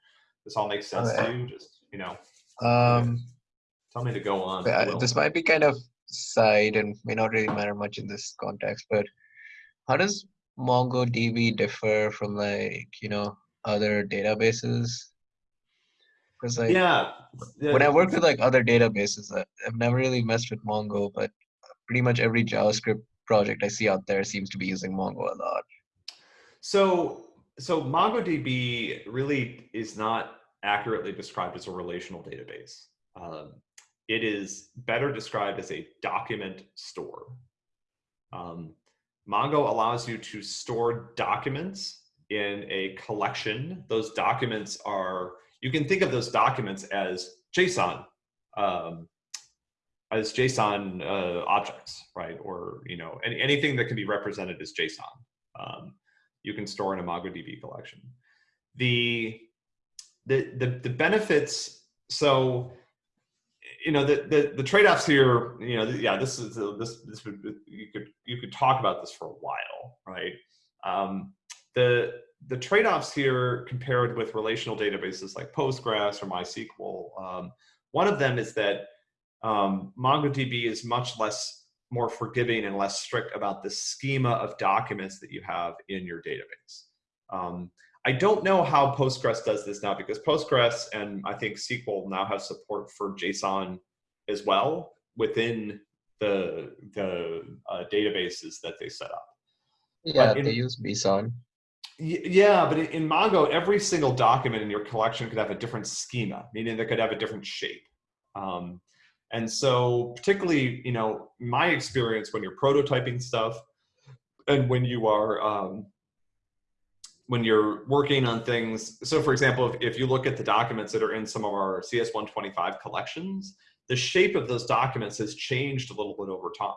this all makes sense okay. to you, just you know, um, tell me to go on. this might be kind of side and may not really matter much in this context, but how does MongoDB differ from like you know other databases? Because like yeah, yeah, when I work with like other databases, I've never really messed with Mongo, but pretty much every JavaScript project I see out there seems to be using Mongo a lot. So, so MongoDB really is not accurately described as a relational database. Um, it is better described as a document store. Um, Mongo allows you to store documents in a collection. Those documents are, you can think of those documents as JSON, um, as JSON uh, objects, right? Or, you know, any, anything that can be represented as JSON, um, you can store in a MongoDB collection. The, the, the, the benefits, so you know the the, the trade-offs here you know yeah this is this this would you could you could talk about this for a while right um, the the trade-offs here compared with relational databases like postgres or mysql um, one of them is that um, mongodb is much less more forgiving and less strict about the schema of documents that you have in your database um, I don't know how Postgres does this now because Postgres and I think SQL now have support for JSON as well within the the uh, databases that they set up. Yeah, in, they use BSON. Yeah, but in Mongo, every single document in your collection could have a different schema, meaning they could have a different shape. Um, and so, particularly, you know, my experience when you're prototyping stuff, and when you are um, when you're working on things, so for example, if, if you look at the documents that are in some of our CS125 collections, the shape of those documents has changed a little bit over time.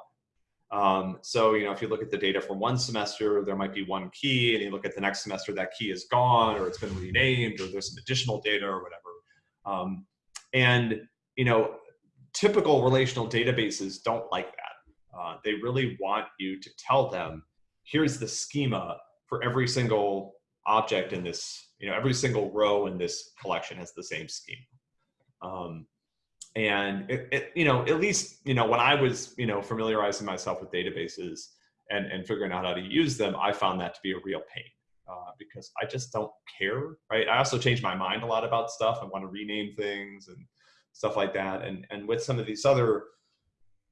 Um, so, you know, if you look at the data from one semester, there might be one key, and you look at the next semester, that key is gone, or it's been renamed, or there's some additional data, or whatever. Um, and, you know, typical relational databases don't like that. Uh, they really want you to tell them, here's the schema for every single object in this, you know, every single row in this collection has the same schema. Um, and it, it, you know, at least, you know, when I was, you know, familiarizing myself with databases and, and figuring out how to use them, I found that to be a real pain uh, because I just don't care, right? I also change my mind a lot about stuff. I want to rename things and stuff like that. And, and with some of these other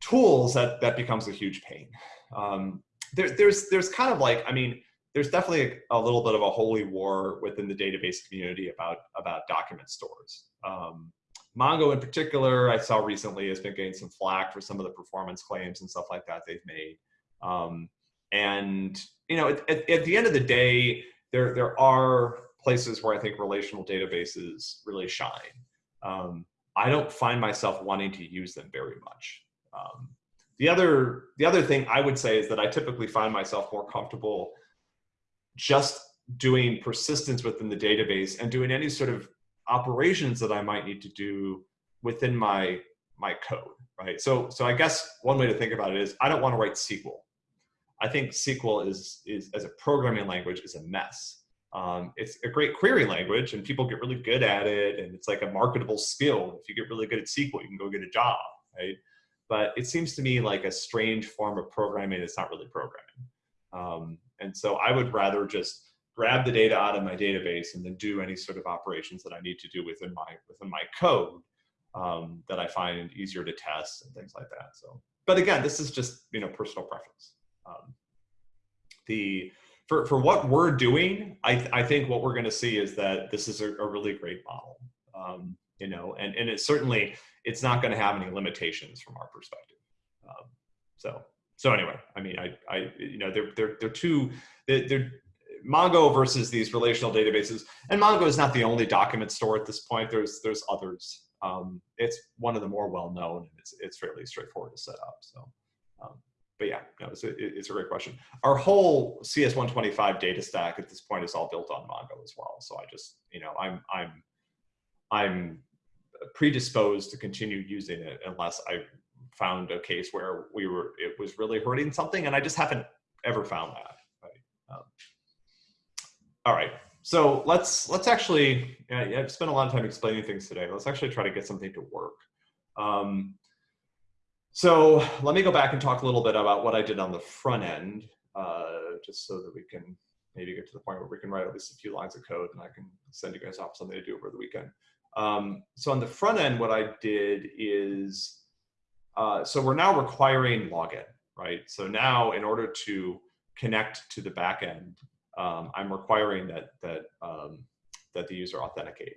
tools, that, that becomes a huge pain. Um, there, there's, there's kind of like, I mean, there's definitely a, a, little bit of a holy war within the database community about about document stores. Um, Mongo in particular, I saw recently has been getting some flack for some of the performance claims and stuff like that they've made. Um, and you know, at, at, at, the end of the day, there there are places where I think relational databases really shine. Um, I don't find myself wanting to use them very much. Um, the other the other thing I would say is that I typically find myself more comfortable just doing persistence within the database and doing any sort of operations that I might need to do within my my code, right? So so I guess one way to think about it is I don't want to write SQL. I think SQL is is as a programming language is a mess. Um, it's a great query language and people get really good at it and it's like a marketable skill. If you get really good at SQL, you can go get a job, right? But it seems to me like a strange form of programming. It's not really programming. Um, and so I would rather just grab the data out of my database and then do any sort of operations that I need to do within my within my code um, that I find easier to test and things like that. So, but again, this is just you know personal preference. Um, the for for what we're doing, I I think what we're going to see is that this is a, a really great model. Um, you know, and and it certainly it's not going to have any limitations from our perspective. Um, so so anyway, I mean, I, I, you know, they're they're they're two, they're, they're Mongo versus these relational databases, and Mongo is not the only document store at this point. There's there's others. Um, it's one of the more well known, and it's it's fairly straightforward to set up. So, um, but yeah, no, it's a, it's a great question. Our whole CS125 data stack at this point is all built on Mongo as well. So I just, you know, I'm I'm I'm predisposed to continue using it unless I found a case where we were it was really hurting something, and I just haven't ever found that. Right. Um, all right. So let's let's actually. I've spent a lot of time explaining things today. Let's actually try to get something to work. Um, so let me go back and talk a little bit about what I did on the front end, uh, just so that we can maybe get to the point where we can write at least a few lines of code and I can send you guys off something to do over the weekend. Um, so on the front end, what I did is uh, so we're now requiring login, right? So now in order to connect to the backend, um, I'm requiring that that um, that the user authenticate.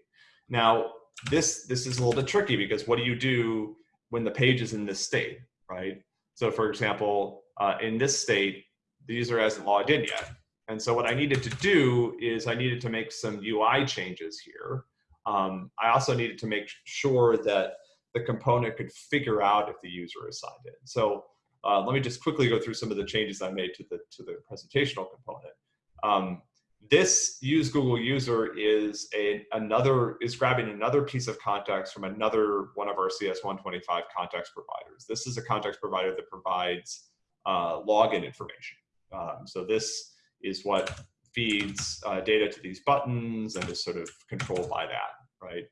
Now this this is a little bit tricky because what do you do when the page is in this state, right? So for example, uh, in this state, the user hasn't logged in yet. And so what I needed to do is I needed to make some UI changes here. Um, I also needed to make sure that the component could figure out if the user is signed in. So uh, let me just quickly go through some of the changes I made to the, to the presentational component. Um, this use Google user is a, another, is grabbing another piece of context from another one of our CS125 context providers. This is a context provider that provides uh, login information. Um, so this is what feeds uh, data to these buttons and is sort of controlled by that, right?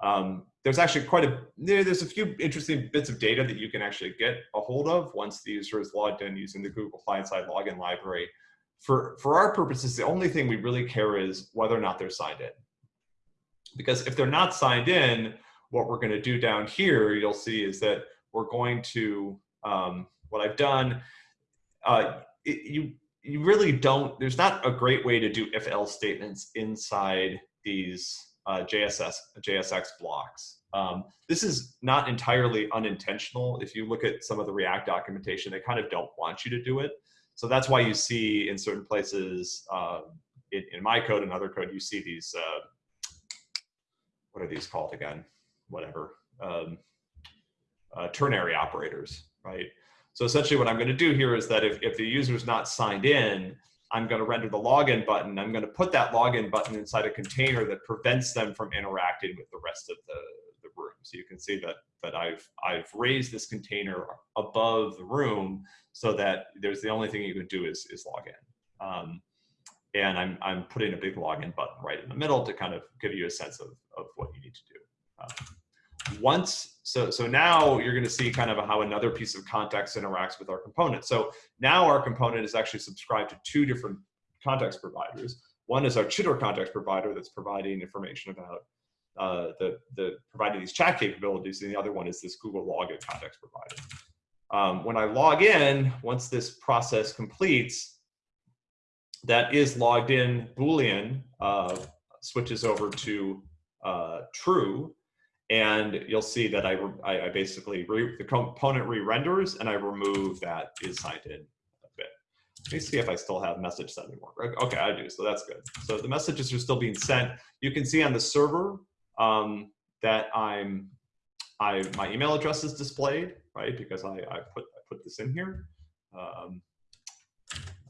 Um, there's actually quite a, there's a few interesting bits of data that you can actually get a hold of once the user is logged in using the Google client-side login library. For, for our purposes, the only thing we really care is whether or not they're signed in. Because if they're not signed in, what we're gonna do down here, you'll see is that we're going to, um, what I've done, uh, it, you, you really don't, there's not a great way to do if else statements inside these uh, JSS, JSX blocks. Um, this is not entirely unintentional. If you look at some of the React documentation, they kind of don't want you to do it. So that's why you see in certain places, uh, in, in, my code and other code, you see these, uh, what are these called again? Whatever, um, uh, ternary operators, right? So essentially what I'm gonna do here is that if, if the user is not signed in, I'm going to render the login button. I'm going to put that login button inside a container that prevents them from interacting with the rest of the, the room. So you can see that, that I've, I've raised this container above the room so that there's the only thing you can do is, is log in. Um, and I'm, I'm putting a big login button right in the middle to kind of give you a sense of, of what you need to do. Um, once, so, so now you're gonna see kind of how another piece of context interacts with our component. So now our component is actually subscribed to two different context providers. One is our Chitter context provider that's providing information about uh, the, the providing these chat capabilities, and the other one is this Google Login context provider. Um, when I log in, once this process completes, that is logged in Boolean uh, switches over to uh, true, and you'll see that I, I, I basically, the component re-renders and I remove that is signed in a bit. Let me see if I still have message sending work. Okay, I do, so that's good. So the messages are still being sent. You can see on the server um, that I'm, I, my email address is displayed, right? Because I, I, put, I put this in here. Um,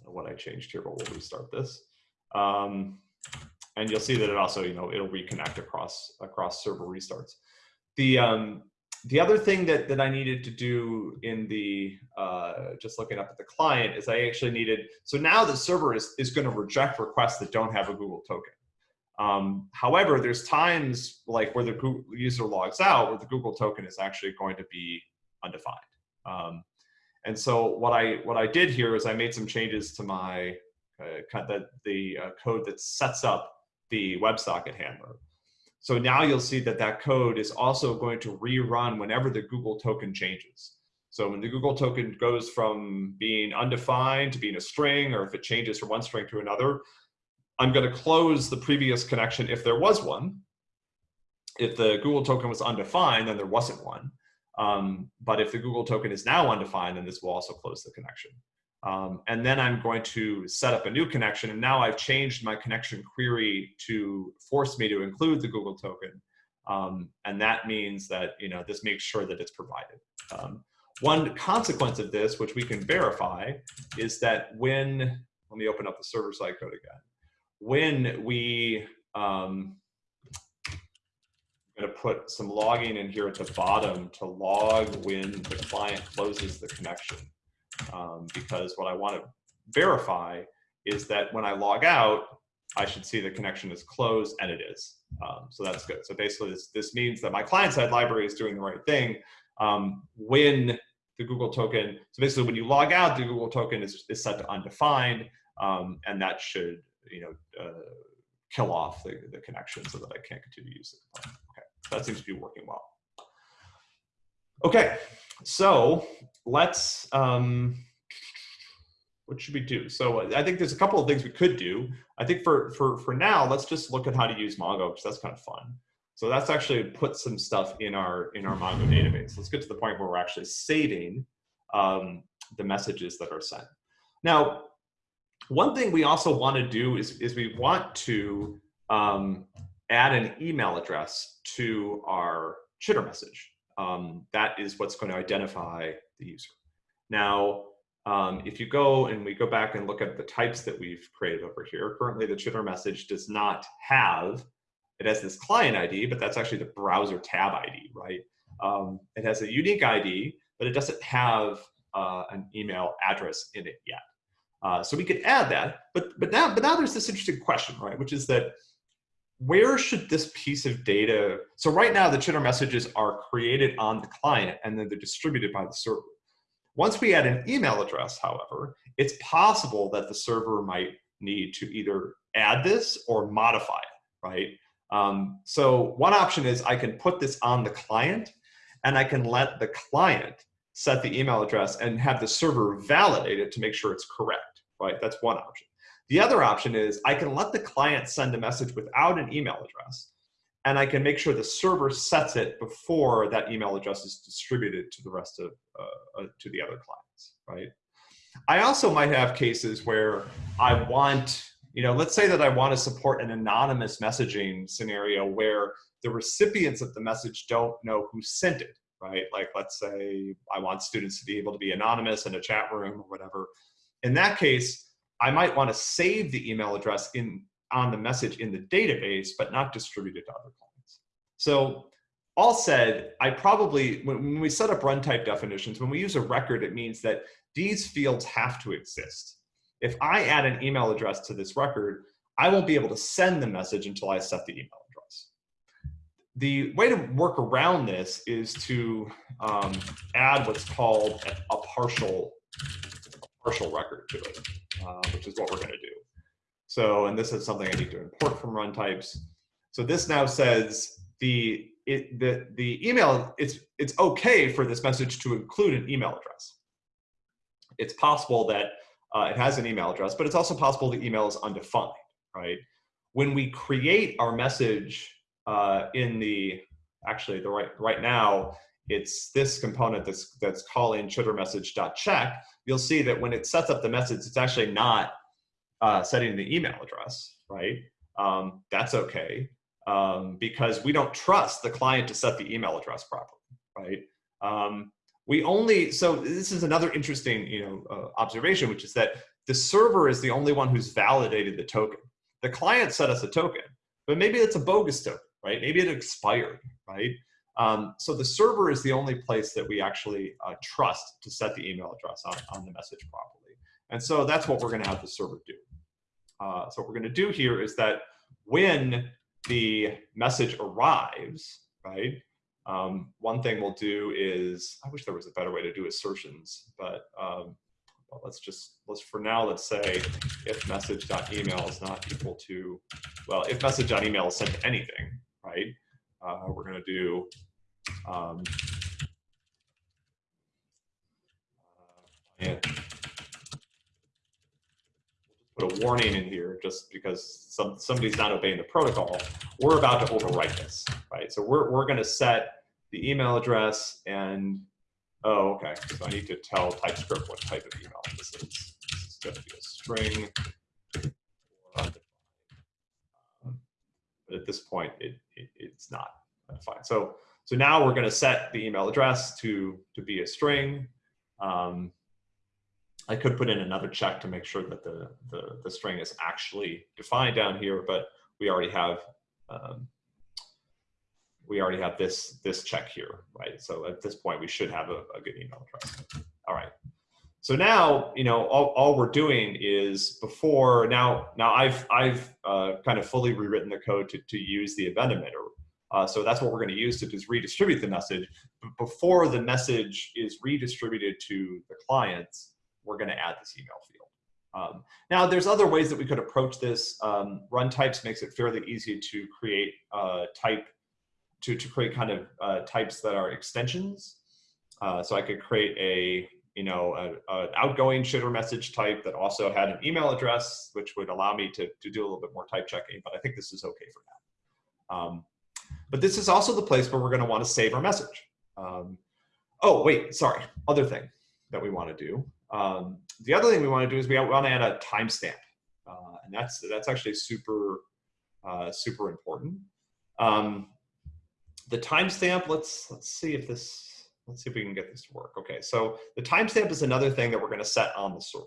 what I changed here, but we'll restart this. Um, and you'll see that it also, you know, it'll reconnect across across server restarts. The um, the other thing that that I needed to do in the uh, just looking up at the client is I actually needed so now the server is is going to reject requests that don't have a Google token. Um, however, there's times like where the Google user logs out where the Google token is actually going to be undefined. Um, and so what I what I did here is I made some changes to my uh, the the uh, code that sets up the WebSocket handler. So now you'll see that that code is also going to rerun whenever the Google token changes. So when the Google token goes from being undefined to being a string, or if it changes from one string to another, I'm going to close the previous connection if there was one. If the Google token was undefined, then there wasn't one. Um, but if the Google token is now undefined, then this will also close the connection. Um, and then I'm going to set up a new connection. And now I've changed my connection query to force me to include the Google token. Um, and that means that, you know, this makes sure that it's provided. Um, one consequence of this, which we can verify, is that when, let me open up the server-side code again. When we, um, I'm going to put some logging in here at the bottom to log when the client closes the connection um, because what I want to verify is that when I log out, I should see the connection is closed, and it is. Um, so that's good. So basically, this, this means that my client-side library is doing the right thing um, when the Google token, so basically when you log out, the Google token is, is set to undefined, um, and that should, you know, uh, kill off the, the connection so that I can't continue to use it. Okay, that seems to be working well. Okay, so let's, um, what should we do? So I think there's a couple of things we could do. I think for, for, for now, let's just look at how to use Mongo because that's kind of fun. So that's actually put some stuff in our in our Mongo database. Let's get to the point where we're actually saving um, the messages that are sent. Now, one thing we also want to do is, is we want to um, add an email address to our chitter message. Um, that is what's going to identify the user. Now, um, if you go and we go back and look at the types that we've created over here, currently the chitter message does not have, it has this client ID, but that's actually the browser tab ID, right? Um, it has a unique ID, but it doesn't have uh, an email address in it yet. Uh, so we could add that, but but now but now there's this interesting question, right? Which is that where should this piece of data? So right now the chitter messages are created on the client and then they're distributed by the server. Once we add an email address, however, it's possible that the server might need to either add this or modify it, right? Um, so one option is I can put this on the client and I can let the client set the email address and have the server validate it to make sure it's correct, right? That's one option. The other option is I can let the client send a message without an email address and I can make sure the server sets it before that email address is distributed to the rest of, uh, uh, to the other clients, right? I also might have cases where I want, you know, let's say that I want to support an anonymous messaging scenario where the recipients of the message don't know who sent it, right? Like, let's say I want students to be able to be anonymous in a chat room or whatever. In that case, I might want to save the email address in on the message in the database, but not distribute it to other clients. So all said, I probably, when we set up run type definitions, when we use a record, it means that these fields have to exist. If I add an email address to this record, I won't be able to send the message until I set the email. The way to work around this is to um, add what's called a, a partial, partial record to it, uh, which is what we're going to do. So, and this is something I need to import from runtypes. So this now says the it, the the email it's it's okay for this message to include an email address. It's possible that uh, it has an email address, but it's also possible the email is undefined, right? When we create our message uh, in the actually the right right now it's this component that's that's calling chitter message.check. You'll see that when it sets up the message, it's actually not uh, setting the email address, right? Um, that's okay um, because we don't trust the client to set the email address properly, right? Um, we only, so this is another interesting you know, uh, observation, which is that the server is the only one who's validated the token. The client set us a token, but maybe it's a bogus token, right? Maybe it expired, right? Um, so the server is the only place that we actually uh, trust to set the email address on, on the message properly. And so that's what we're gonna have the server do. Uh, so what we're gonna do here is that when the message arrives, right? Um, one thing we'll do is, I wish there was a better way to do assertions, but um, well, let's just, let's for now, let's say if message.email is not equal to, well, if message.email is sent to anything, right? Uh, we're gonna do, um, uh, put a warning in here just because some, somebody's not obeying the protocol, we're about to overwrite this, right? So we're, we're gonna set the email address and, oh, okay. So I need to tell TypeScript what type of email this is. This is gonna be a string. But at this point, it, it it's not fine. So, so now we're gonna set the email address to, to be a string. Um, I could put in another check to make sure that the, the, the string is actually defined down here, but we already have um, we already have this this check here, right? So at this point, we should have a, a good email address. All right. So now, you know, all, all we're doing is before now, now I've, I've uh, kind of fully rewritten the code to, to use the event emitter. Uh, so that's what we're going to use to just redistribute the message. But before the message is redistributed to the clients, we're going to add this email field. Um, now, there's other ways that we could approach this. Um, runtypes makes it fairly easy to create uh, type, to, to create kind of uh, types that are extensions. Uh, so I could create a, you know, an outgoing chitter message type that also had an email address, which would allow me to, to do a little bit more type checking, but I think this is okay for now. Um, But this is also the place where we're going to want to save our message. Um, oh, wait, sorry. Other thing that we want to do. Um, the other thing we want to do is we want to add a timestamp. Uh, and that's, that's actually super, uh, super important. Um, the timestamp, let's, let's see if this, let's see if we can get this to work. Okay, so the timestamp is another thing that we're going to set on the server,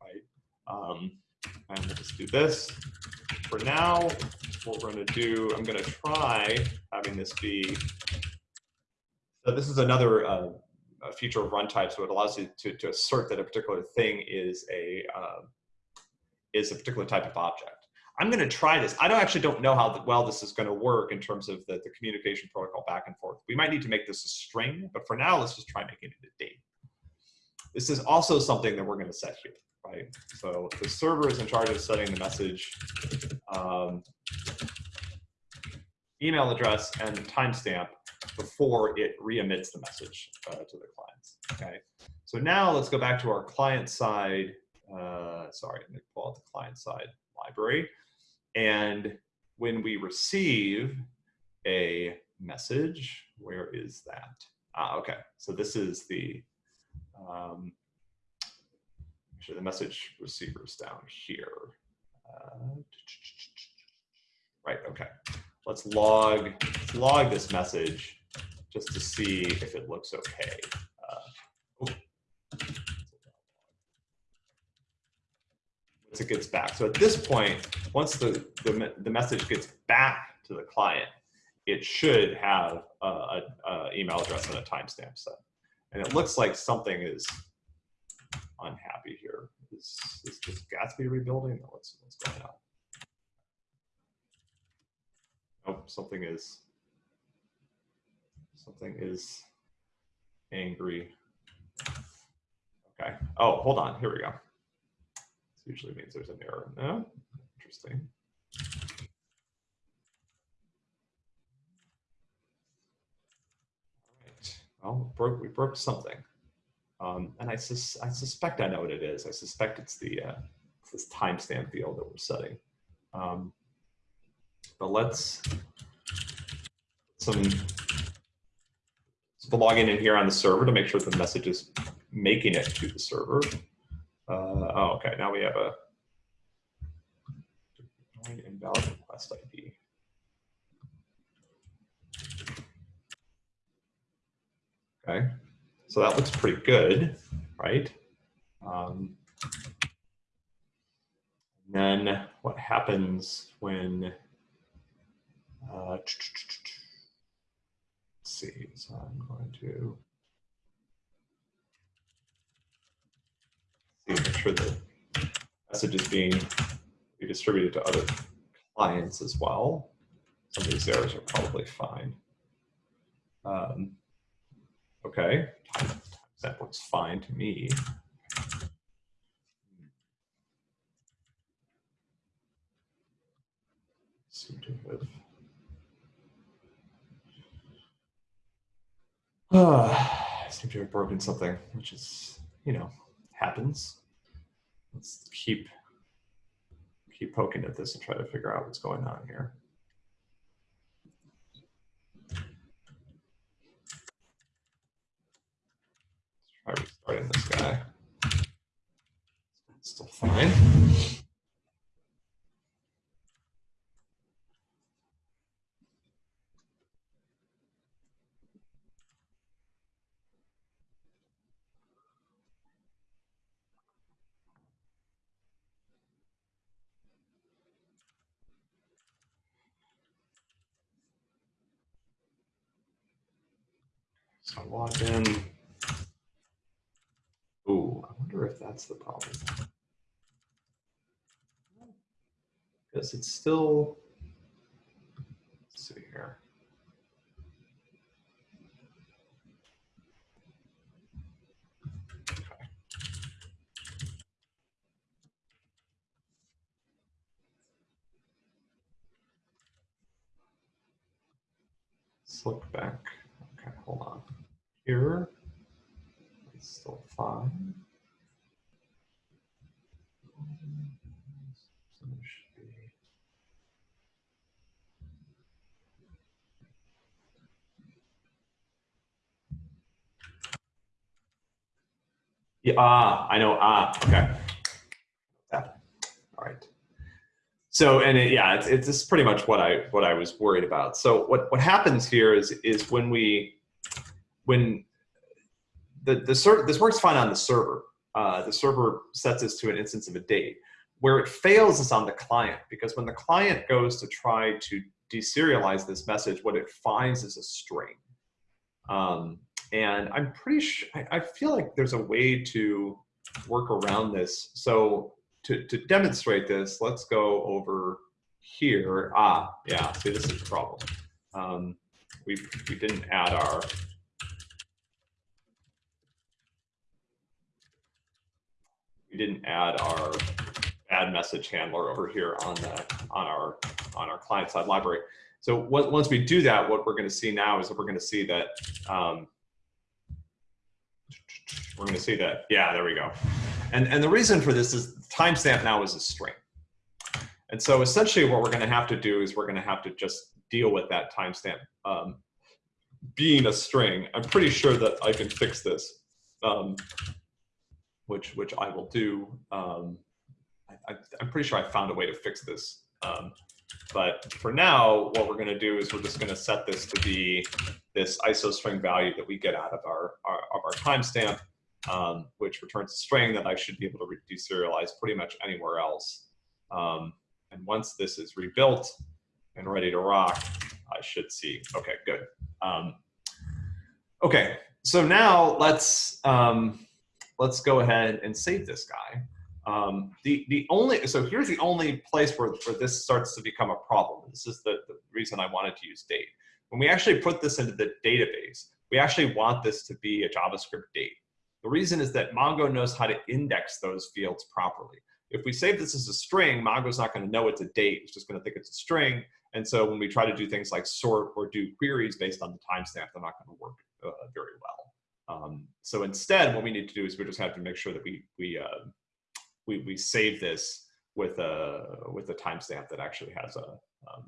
right? Um, and we'll just do this. For now, what we're going to do, I'm going to try having this be, so this is another uh, feature of run runtime, so it allows you to, to assert that a particular thing is a, uh, is a particular type of object. I'm going to try this. I don't actually don't know how well this is going to work in terms of the, the communication protocol back and forth. We might need to make this a string, but for now, let's just try making it a date. This is also something that we're going to set here, right? So the server is in charge of setting the message um, email address and timestamp before it re-emits the message uh, to the clients. Okay, so now let's go back to our client side. Uh, sorry, let me pull out the client side library. And when we receive a message, where is that? Ah, okay, so this is the, um, actually the message receivers down here. Uh, right, okay. Let's log, let's log this message just to see if it looks okay. Uh, once it gets back. So at this point, once the, the, the message gets back to the client, it should have a, a, a email address and a timestamp set. And it looks like something is unhappy here. Is, is this Gatsby rebuilding what's, what's going on? Oh, something is, something is angry. Okay. Oh, hold on. Here we go. This usually means there's an error. No? Interesting. All right. Well, broke, we broke something. Um, and I, sus I suspect I know what it is. I suspect it's the uh, it's this timestamp field that we're setting. Um, but let's some so login in here on the server to make sure the message is making it to the server. Uh, oh, okay. Now we have a invalid request ID. Okay, so that looks pretty good, right? Um, then what happens when, uh, let's see, so I'm going to make sure the message is being distributed to other clients as well. Some of these errors are probably fine. Um, okay, that looks fine to me. Seem to have. Uh, seem to have broken something, which is, you know, happens. Let's keep keep poking at this and try to figure out what's going on here. Let's try restarting this guy. Still fine. So log in. Ooh, I wonder if that's the problem. Because it's still, let's see here. Let's look back error. It's still fine. Yeah, ah, I know. Ah, okay. Yeah. All right. So, and it, yeah, it's, it's, it's pretty much what I what I was worried about. So, what what happens here is is when we when the the this works fine on the server. Uh, the server sets this to an instance of a date. Where it fails is on the client because when the client goes to try to deserialize this message, what it finds is a string. Um, and I'm pretty sure, I, I feel like there's a way to work around this. So to, to demonstrate this, let's go over here. Ah, yeah, see, this is the problem. Um, we, we didn't add our, we didn't add our add message handler over here on the on our on our client side library. So once we do that, what we're going to see now is that we're going to see that um, we're going to see that yeah, there we go. And and the reason for this is timestamp now is a string. And so essentially, what we're going to have to do is we're going to have to just deal with that timestamp um, being a string. I'm pretty sure that I can fix this, um, which which I will do. Um, I, am pretty sure I found a way to fix this. Um, but for now, what we're going to do is we're just going to set this to be this ISO string value that we get out of our, our of our timestamp, um, which returns a string that I should be able to deserialize pretty much anywhere else. Um, and once this is rebuilt and ready to rock, I should see. Okay, good. Um, okay, so now let's um, let's go ahead and save this guy. Um, the, the only, so here's the only place where, where this starts to become a problem. This is the, the reason I wanted to use date. When we actually put this into the database, we actually want this to be a JavaScript date. The reason is that Mongo knows how to index those fields properly. If we save this as a string, Mongo's not going to know it's a date. It's just going to think it's a string. And so when we try to do things like sort or do queries based on the timestamp, they're not going to work uh, very well. Um, so instead, what we need to do is we just have to make sure that we, we uh, we, we save this with a with a timestamp that actually has a um,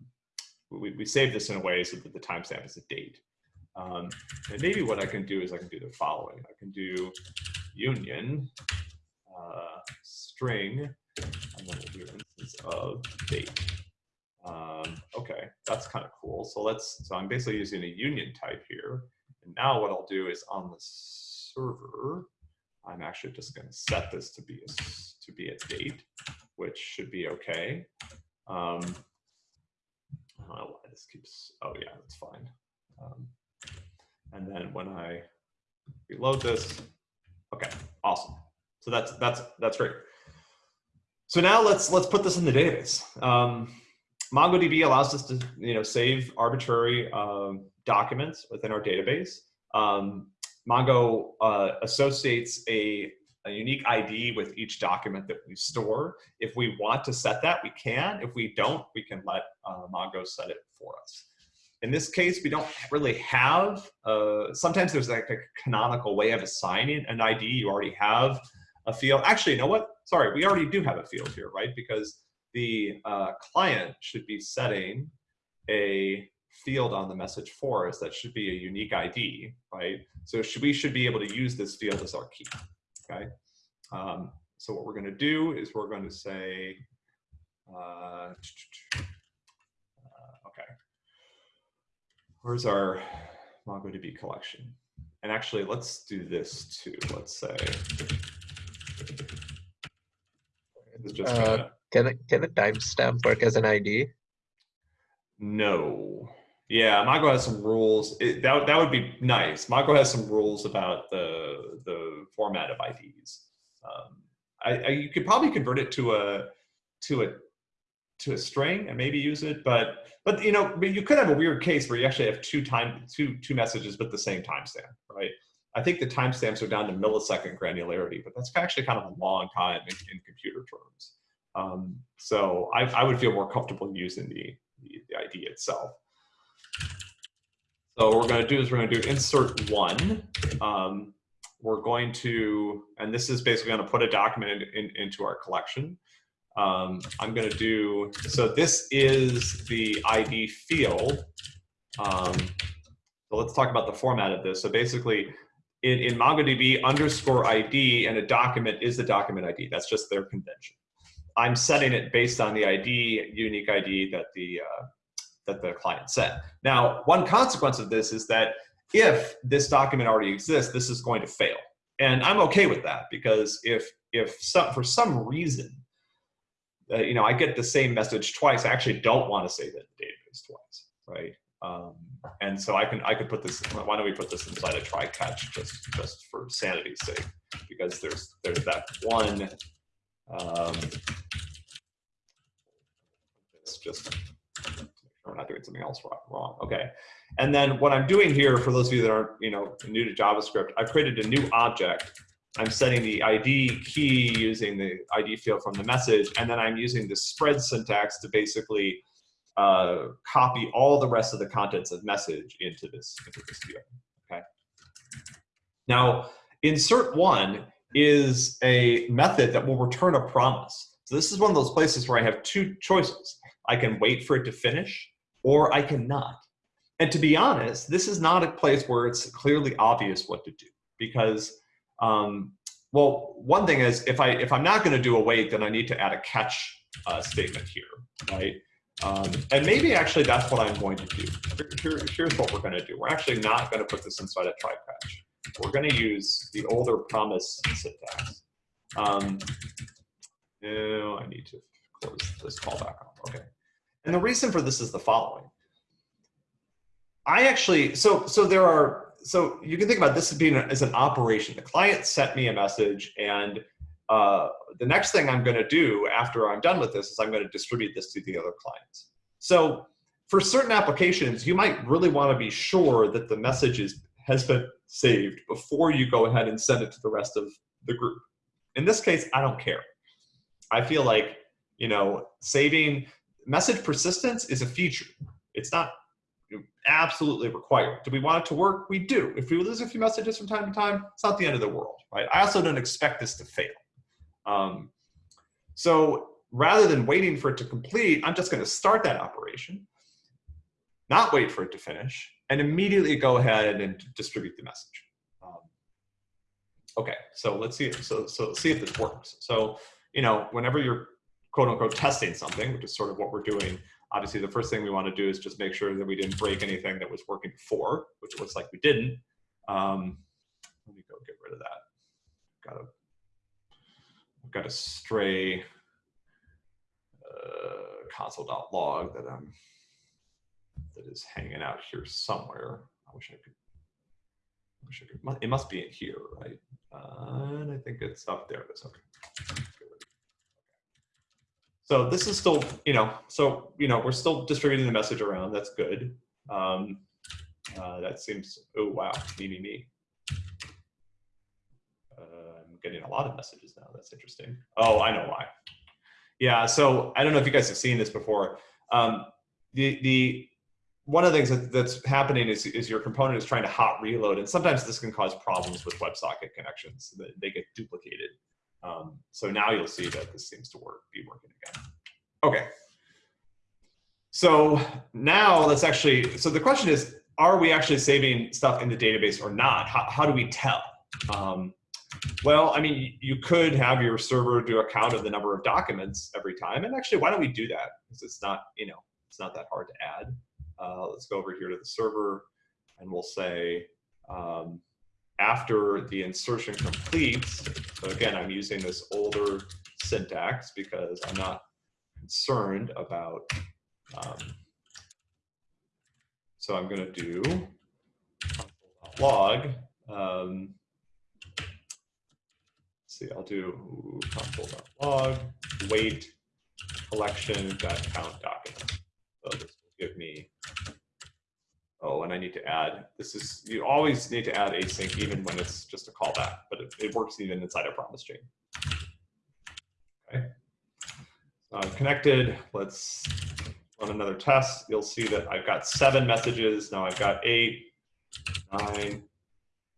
we, we save this in a way so that the timestamp is a date. Um, and maybe what I can do is I can do the following. I can do union uh, string and then we'll do instance of date. Um, okay, that's kind of cool. So let's, so I'm basically using a union type here. And now what I'll do is on the server, I'm actually just going to set this to be a to be a date, which should be okay. Um, I don't know why this keeps, oh yeah, that's fine. Um, and then when I reload this, okay, awesome. So that's, that's, that's great. So now let's, let's put this in the database. Um, MongoDB allows us to, you know, save arbitrary um, documents within our database. Um, Mongo uh, associates a a unique ID with each document that we store. If we want to set that, we can. If we don't, we can let uh, Mongo set it for us. In this case, we don't really have, uh, sometimes there's like a canonical way of assigning an ID. You already have a field. Actually, you know what? Sorry, we already do have a field here, right? Because the uh, client should be setting a field on the message for us that should be a unique ID, right? So should, we should be able to use this field as our key okay? Um, so what we're going to do is we're going to say, uh, uh, okay, where's our MongoDB collection? And actually, let's do this too. Let's say, uh, can, a, can a timestamp work as an ID? No. Yeah, Mongo has some rules. It, that that would be nice. Mongo has some rules about the the format of IDs. Um, I, I, you could probably convert it to a to a to a string and maybe use it, but but you know you could have a weird case where you actually have two time two two messages with the same timestamp, right? I think the timestamps are down to millisecond granularity, but that's actually kind of a long time in, in computer terms. Um, so I, I would feel more comfortable using the, the, the ID itself. So what we're going to do is we're going to do insert one. Um, we're going to, and this is basically going to put a document in, in, into our collection. Um, I'm going to do, so this is the ID field. Um, so let's talk about the format of this. So basically, in, in MongoDB, underscore ID and a document is the document ID. That's just their convention. I'm setting it based on the ID, unique ID that the uh, that the client set. Now, one consequence of this is that if this document already exists, this is going to fail. And I'm okay with that because if if some, for some reason, uh, you know, I get the same message twice, I actually don't want to save it in the database twice, right? Um, and so I can I could put this. Why don't we put this inside a try catch just just for sanity's sake? Because there's there's that one. Um, it's just we're not doing something else wrong. Okay. And then what I'm doing here, for those of you that aren't you know new to JavaScript, I've created a new object. I'm setting the ID key using the ID field from the message, and then I'm using the spread syntax to basically uh, copy all the rest of the contents of message into this, into this field, okay? Now, insert one is a method that will return a promise. So this is one of those places where I have two choices. I can wait for it to finish, or I cannot. And to be honest, this is not a place where it's clearly obvious what to do because, um, well, one thing is if I if I'm not going to do await, then I need to add a catch uh, statement here, right? Um, and maybe actually that's what I'm going to do. Here, here's what we're going to do. We're actually not going to put this inside a try catch. We're going to use the older promise syntax. Um, I need to close this callback off. Okay. And the reason for this is the following. I actually, so so there are, so you can think about this as being as an operation. The client sent me a message and uh, the next thing I'm going to do after I'm done with this is I'm going to distribute this to the other clients. So for certain applications, you might really want to be sure that the message is, has been saved before you go ahead and send it to the rest of the group. In this case, I don't care. I feel like, you know, saving message persistence is a feature. It's not absolutely required. Do we want it to work? We do. If we lose a few messages from time to time, it's not the end of the world, right? I also don't expect this to fail. Um, so rather than waiting for it to complete, I'm just going to start that operation, not wait for it to finish, and immediately go ahead and distribute the message. Um, okay, so let's see. So so see if this works. So you know, whenever you're quote unquote testing something, which is sort of what we're doing. Obviously, the first thing we want to do is just make sure that we didn't break anything that was working before, which looks like we didn't. Um, let me go get rid of that. Got to got a stray uh, console.log that I'm that is hanging out here somewhere. I wish I could. I wish I could. It must be in here, right? Uh, and I think it's up there. That's okay. So this is still, you know, so you know, we're still distributing the message around. That's good. Um, uh, that seems. Oh wow, me me me Uh, I'm getting a lot of messages now. That's interesting. Oh, I know why. Yeah, so I don't know if you guys have seen this before. Um, the the one of the things that, that's happening is, is your component is trying to hot reload, and sometimes this can cause problems with WebSocket connections. They get duplicated. Um, so now you'll see that this seems to work, be working again. Okay. So now let's actually, so the question is, are we actually saving stuff in the database or not? How, how do we tell? Um, well, I mean, you could have your server do a count of the number of documents every time. And actually, why don't we do that? Because it's not, you know, it's not that hard to add. Uh, let's go over here to the server and we'll say um, after the insertion completes, so again, I'm using this older syntax because I'm not concerned about, um, so I'm gonna do log um, see, I'll do console.log, wait, collection, dot count document. So this will give me, oh, and I need to add, this is, you always need to add async even when it's just a callback, but it, it works even inside a promise chain. Okay. So I'm connected. Let's run another test. You'll see that I've got seven messages. Now I've got eight, nine,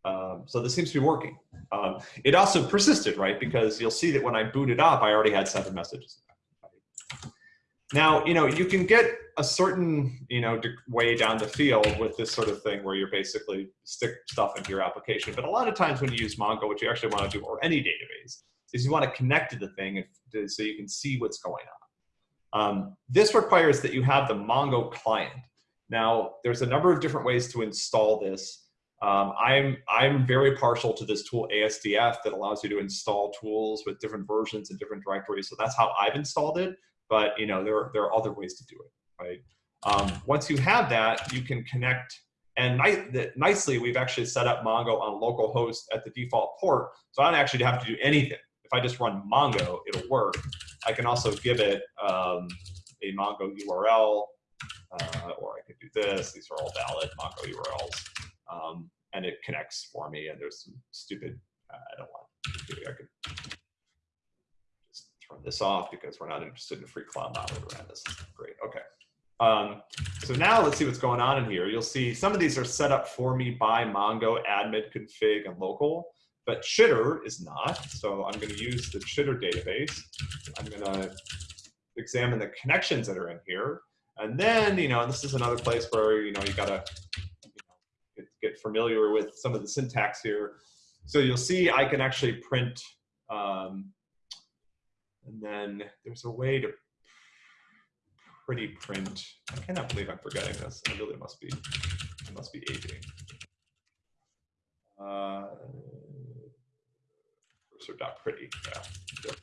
um, so this seems to be working. Um, it also persisted, right? Because you'll see that when I booted up, I already had seven messages. Now, you know, you can get a certain, you know, way down the field with this sort of thing where you're basically stick stuff into your application. But a lot of times when you use Mongo, what you actually want to do, or any database, is you want to connect to the thing if- so you can see what's going on. Um, this requires that you have the Mongo client. Now, there's a number of different ways to install this. Um, I'm I'm very partial to this tool ASDF that allows you to install tools with different versions and different directories. So that's how I've installed it. But you know there are, there are other ways to do it, right? Um, once you have that, you can connect. And ni nicely, we've actually set up Mongo on localhost at the default port, so I don't actually have to do anything. If I just run Mongo, it'll work. I can also give it um, a Mongo URL, uh, or I could do this. These are all valid Mongo URLs um, and it connects for me. And there's some stupid, uh, I don't want, I could turn this off because we're not interested in free cloud download around this. Great, okay. Um, so now let's see what's going on in here. You'll see some of these are set up for me by Mongo admin config and local, but Chitter is not. So I'm gonna use the Chitter database. I'm gonna examine the connections that are in here. And then, you know, this is another place where, you know, you gotta get, get familiar with some of the syntax here. So you'll see I can actually print, um, and then there's a way to pretty print. I cannot believe I'm forgetting this. I really must be, I must be aging. Uh, there we go. Okay,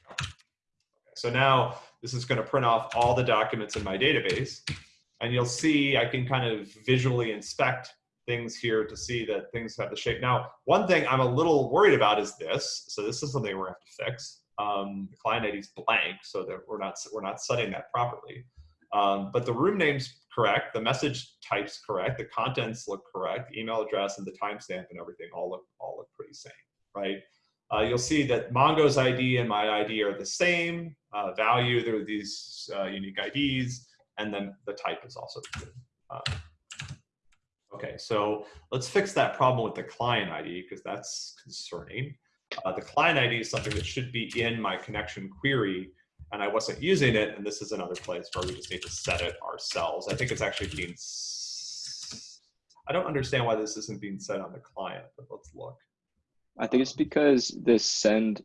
So now this is gonna print off all the documents in my database. And you'll see I can kind of visually inspect things here to see that things have the shape. Now, one thing I'm a little worried about is this. So this is something we're gonna have to fix. Um, the client ID is blank, so that we're not we're not setting that properly. Um, but the room name's correct, the message type's correct, the contents look correct, email address and the timestamp and everything all look all look pretty same, right? Uh, you'll see that Mongo's ID and my ID are the same uh, value. There are these uh, unique IDs, and then the type is also good. Uh, Okay, so let's fix that problem with the client ID because that's concerning. Uh, the client ID is something that should be in my connection query and I wasn't using it. And this is another place where we just need to set it ourselves. I think it's actually being, I don't understand why this isn't being set on the client, but let's look. I think it's because this send,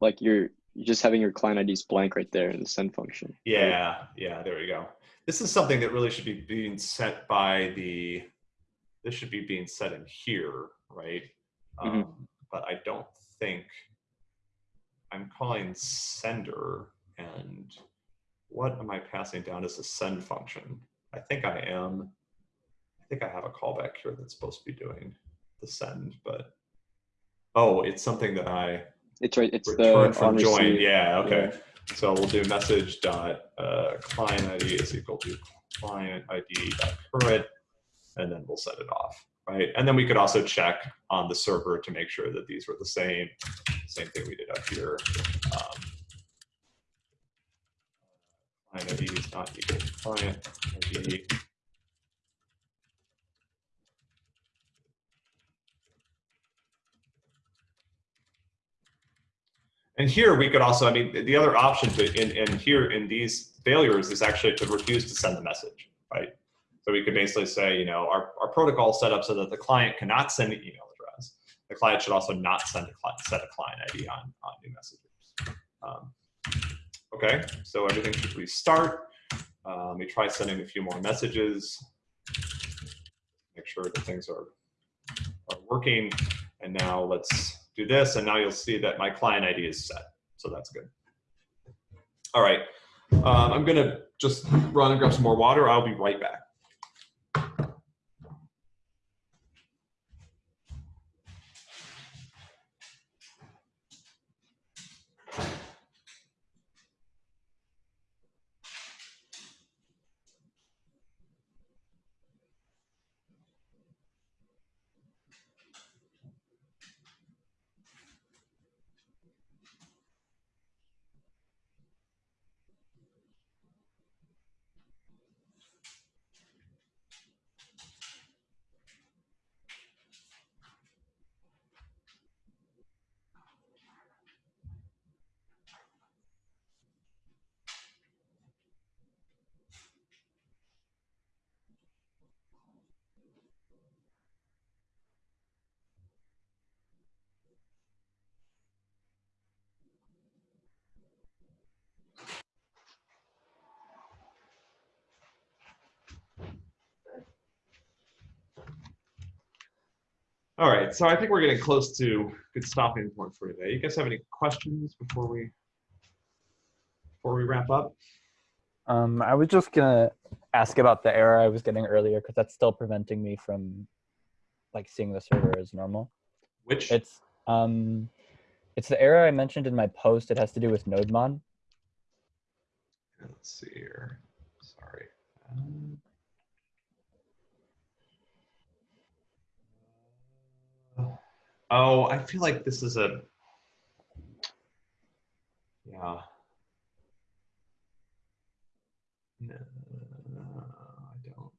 like you're, you're just having your client IDs blank right there in the send function. Yeah, yeah, there we go. This is something that really should be being set by the, this should be being set in here, right? Mhm. Um, but I don't think I'm calling sender and what am I passing down as a send function? I think I am. I think I have a callback here that's supposed to be doing the send, but oh, it's something that I It's right. It's return the from join. receive. Yeah, okay. So we'll do message dot uh, client ID is equal to client ID dot current, and then we'll set it off, right? And then we could also check on the server to make sure that these were the same. Same thing we did up here. Um, client ID is not equal to client ID. And here we could also, I mean, the other option to, in, in here in these failures is actually to refuse to send the message, right? So we could basically say, you know, our, our protocol set up so that the client cannot send an email address. The client should also not send a client, set a client ID on, on new messages. Um, okay, so everything should restart. Uh, let me try sending a few more messages. Make sure that things are, are working. And now let's do this, and now you'll see that my client ID is set. So that's good. All right, um, I'm gonna just run and grab some more water. I'll be right back. All right, so I think we're getting close to good stopping point for today. You guys have any questions before we before we wrap up? Um, I was just gonna ask about the error I was getting earlier because that's still preventing me from like seeing the server as normal. Which It's um, it's the error I mentioned in my post. It has to do with nodemon. let's see here. Sorry. Um, Oh, I feel like this is a yeah. No, I don't.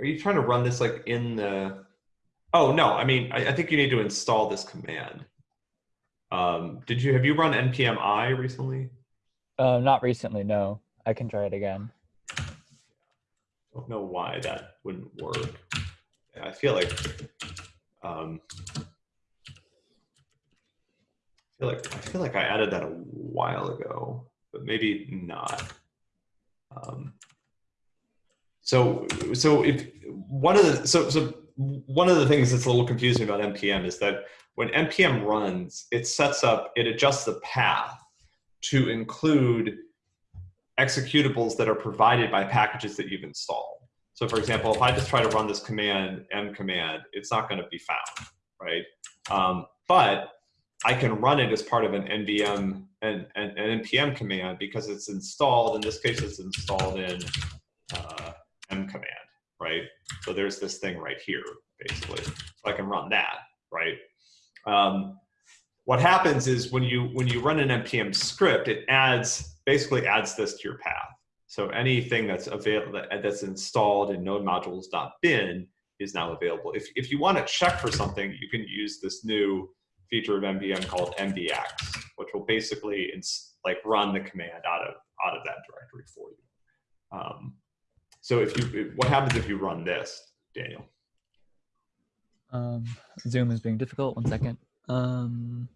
Are you trying to run this like in the? Oh no, I mean I, I think you need to install this command. Um, did you have you run npm i recently? Uh, not recently. No, I can try it again. I don't know why that wouldn't work. I feel like um, I feel like I feel like I added that a while ago, but maybe not. Um, so so if one of the so so one of the things that's a little confusing about npm is that when npm runs, it sets up it adjusts the path to include executables that are provided by packages that you've installed. So for example, if I just try to run this command, m command, it's not going to be found, right? Um, but I can run it as part of an NVM and an, an npm command because it's installed. In this case, it's installed in uh, m command, right? So there's this thing right here, basically. So I can run that, right? Um, what happens is when you when you run an npm script, it adds basically adds this to your path. So anything that's available that's installed in node modules.bin is now available. If, if you want to check for something, you can use this new feature of npm called npx, which will basically like run the command out of out of that directory for you. Um, so if you, what happens if you run this, Daniel? Um, Zoom is being difficult. One second. Um,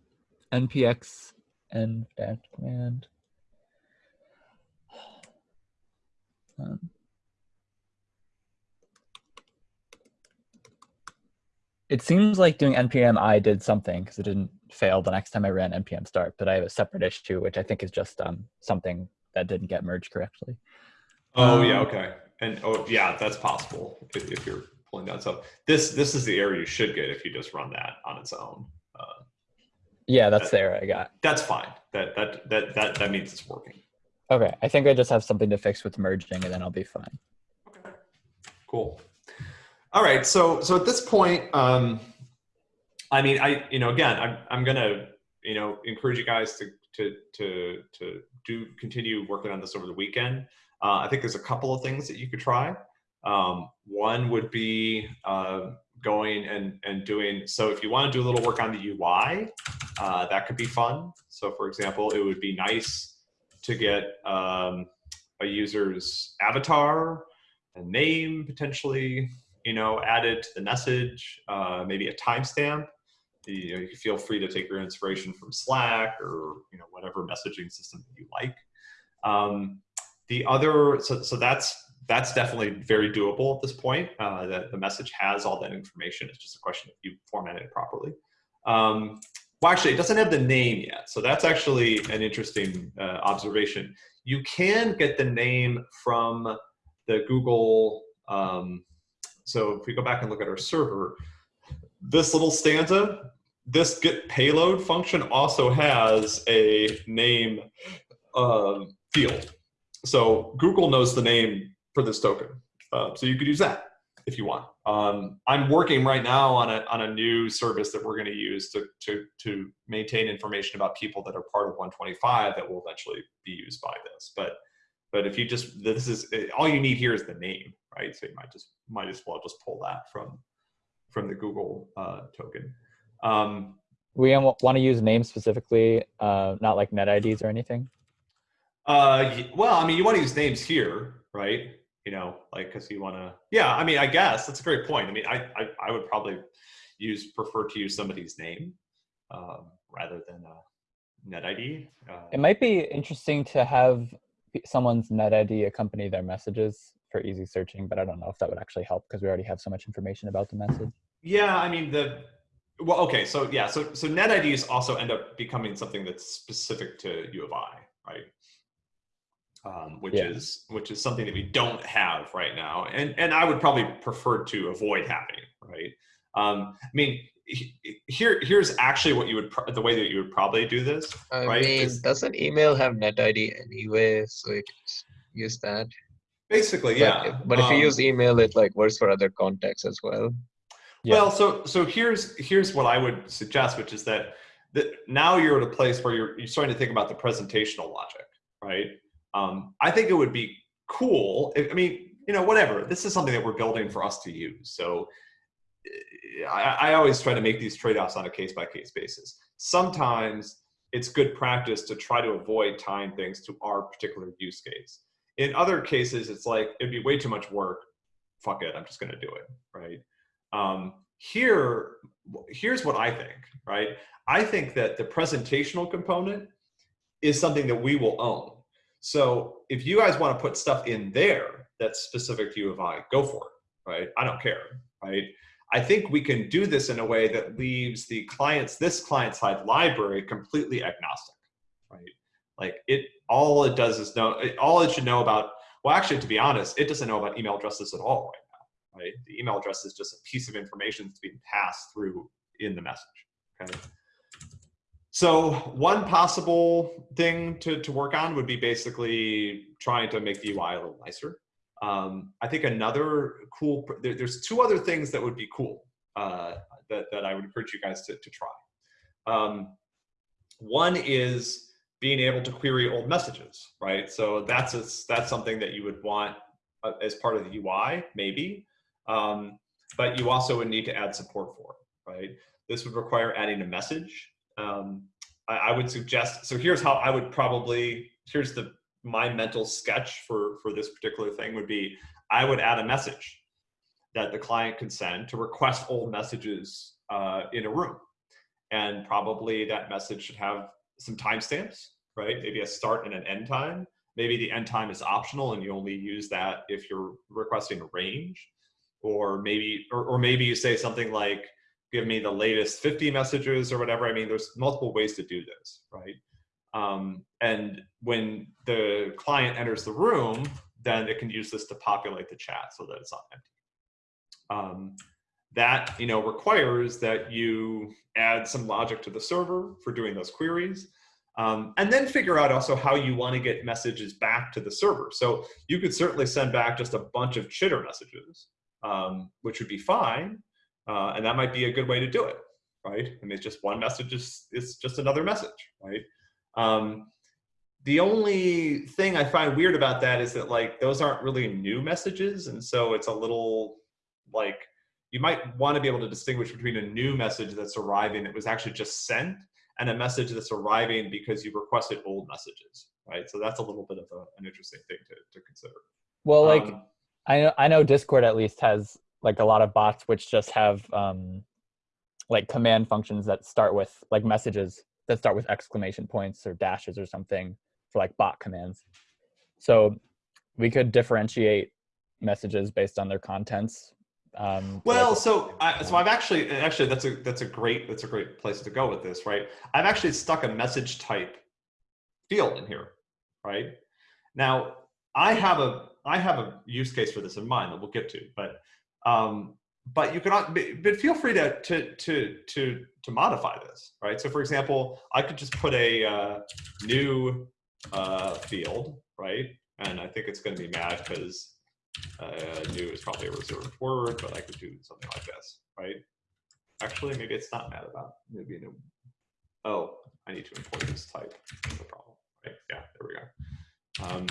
npx and dash command. Um, it seems like doing npm i did something because it didn't fail the next time I ran npm start, but I have a separate issue which I think is just um, something that didn't get merged correctly. Oh yeah, Um, okay. And oh yeah, that's possible if, if you're pulling that. So this this is the error you should get if you just run that on its own. Uh, Yeah, that's the error I got. that's fine. That that that that that means it's working. Okay, I think I just have something to fix with merging and then I'll be fine. Okay. Cool. All right. So so at this point, um, I mean, I you know again, I'm I'm gonna you know encourage you guys to to to to do continue working on this over the weekend. Uh, I think there's a couple of things that you could try. Um, one would be uh, going and and doing. So if you want to do a little work on the UI, uh, that could be fun. So for example, it would be nice to get um, a user's avatar, a name potentially, you know, added to the message, uh, maybe a timestamp. You, know, you feel free to take your inspiration from Slack or you know whatever messaging system that you like. Um, the other, so so that's that's definitely very doable at this point. Uh, that the message has all that information. It's just a question of you format it properly. Um, well, actually, it doesn't have the name yet, so that's actually an interesting uh, observation. You can get the name from the Google. Um, so if we go back and look at our server, this little stanza, this get payload function also has a name um, field. So Google knows the name for this token. Uh, so you could use that if you want. Um, I'm working right now on a, on a new service that we're going to use to, to, to maintain information about people that are part of 125 that will eventually be used by this. But but if you just this is all you need here is the name, right? So you might just might as well just pull that from from the Google uh, token. Um, We want to use names specifically, uh, not like net IDs or anything. uh, well, I mean, you want to use names here, right? You know, like because you want to. Yeah, I mean, I guess that's a great point. I mean, I I, I would probably use prefer to use somebody's name um, rather than a net ID. Uh, It might be interesting to have someone's net ID accompany their messages for easy searching, but I don't know if that would actually help because we already have so much information about the message. Yeah, I mean the well, okay, so yeah, so so net IDs also end up becoming something that's specific to U of I, right? Um, which Yeah. is which is something that we don't have right now, and and I would probably prefer to avoid having, right? Um, I mean, here here's actually what you would pro- the way that you would probably do this. I Right, mean, it's- doesn't email have net ID anyway, so you can just use that. Basically, But yeah. if- But if you um, use email, it like works for other contexts as well. Yeah. Well, so so here's here's what I would suggest, which is that that now you're at a place where you're you're starting to think about the presentational logic, right? Um, I think it would be cool. I mean, you know, whatever. This is something that we're building for us to use. So eh, I, I always try to make these trade-offs on a case-by-case basis. Sometimes it's good practice to try to avoid tying things to our particular use case. In other cases, it's like it'd be way too much work. Fuck it, I'm just going to do it, right? Um, here, here's what I think, right? I think that the presentational component is something that we will own. So if you guys want to put stuff in there that's specific to U of I, go for it, right? I don't care, right? I think we can do this in a way that leaves the clients, this client side library completely agnostic, right? Like it, all it does is know, it- all it should know about, well, actually, to be honest, it doesn't know about email addresses at all right now, right? The email address is just a piece of information that's being passed through in the message, okay? So one possible thing to, to work on would be basically trying to make the UI a little nicer. Um, I think another cool, there, there's two other things that would be cool uh, that, that I would encourage you guys to, to try. Um, one is being able to query old messages, right? So that's a, that's something that you would want uh, as part of the UI, maybe, um, but you also would need to add support for it, right? This would require adding a message. Um, I, I would suggest. So here's how I would probably. Here's the my mental sketch for for this particular thing would be. I would add a message that the client can send to request old messages uh, in a room, and probably that message should have some timestamps, right? Maybe a start and an end time. Maybe the end time is optional and you only use that if you're requesting a range, or maybe or, or maybe you say something like give me the latest 50 messages or whatever. I mean, there's multiple ways to do this, right? Um, and when the client enters the room, then it can use this to populate the chat so that it's not empty. Um, that you know requires that you add some logic to the server for doing those queries, um, and then figure out also how you want to get messages back to the server. So you could certainly send back just a bunch of chitter messages, um, which would be fine. Uh, and that might be a good way to do it, right? I mean, it's just one message is, is just another message, right? Um, the only thing I find weird about that is that like those aren't really new messages, and so it's a little like you might want to be able to distinguish between a new message that's arriving that was actually just sent and a message that's arriving because you requested old messages, right? So that's a little bit of a, an interesting thing to, to consider. Well, like Um, I know I know Discord at least has like a lot of bots which just have um like command functions that start with like messages that start with exclamation points or dashes or something for like bot commands. So we could differentiate messages based on their contents. Um, Well, so I, so I've actually actually that's a that's a great that's a great place to go with this, right? I've actually stuck a message type field in here, right? Now I have a I have a use case for this in mind that we'll get to, but um, but you cannot but feel free to to to to to modify this, right? So for example, I could just put a uh, new uh, field, right? And I think it's going to be mad because uh, new is probably a reserved word, but I could do something like this, right? Actually, maybe it's not mad about maybe new. Oh, I need to import this type. The problem, right? Yeah, there we go. Um,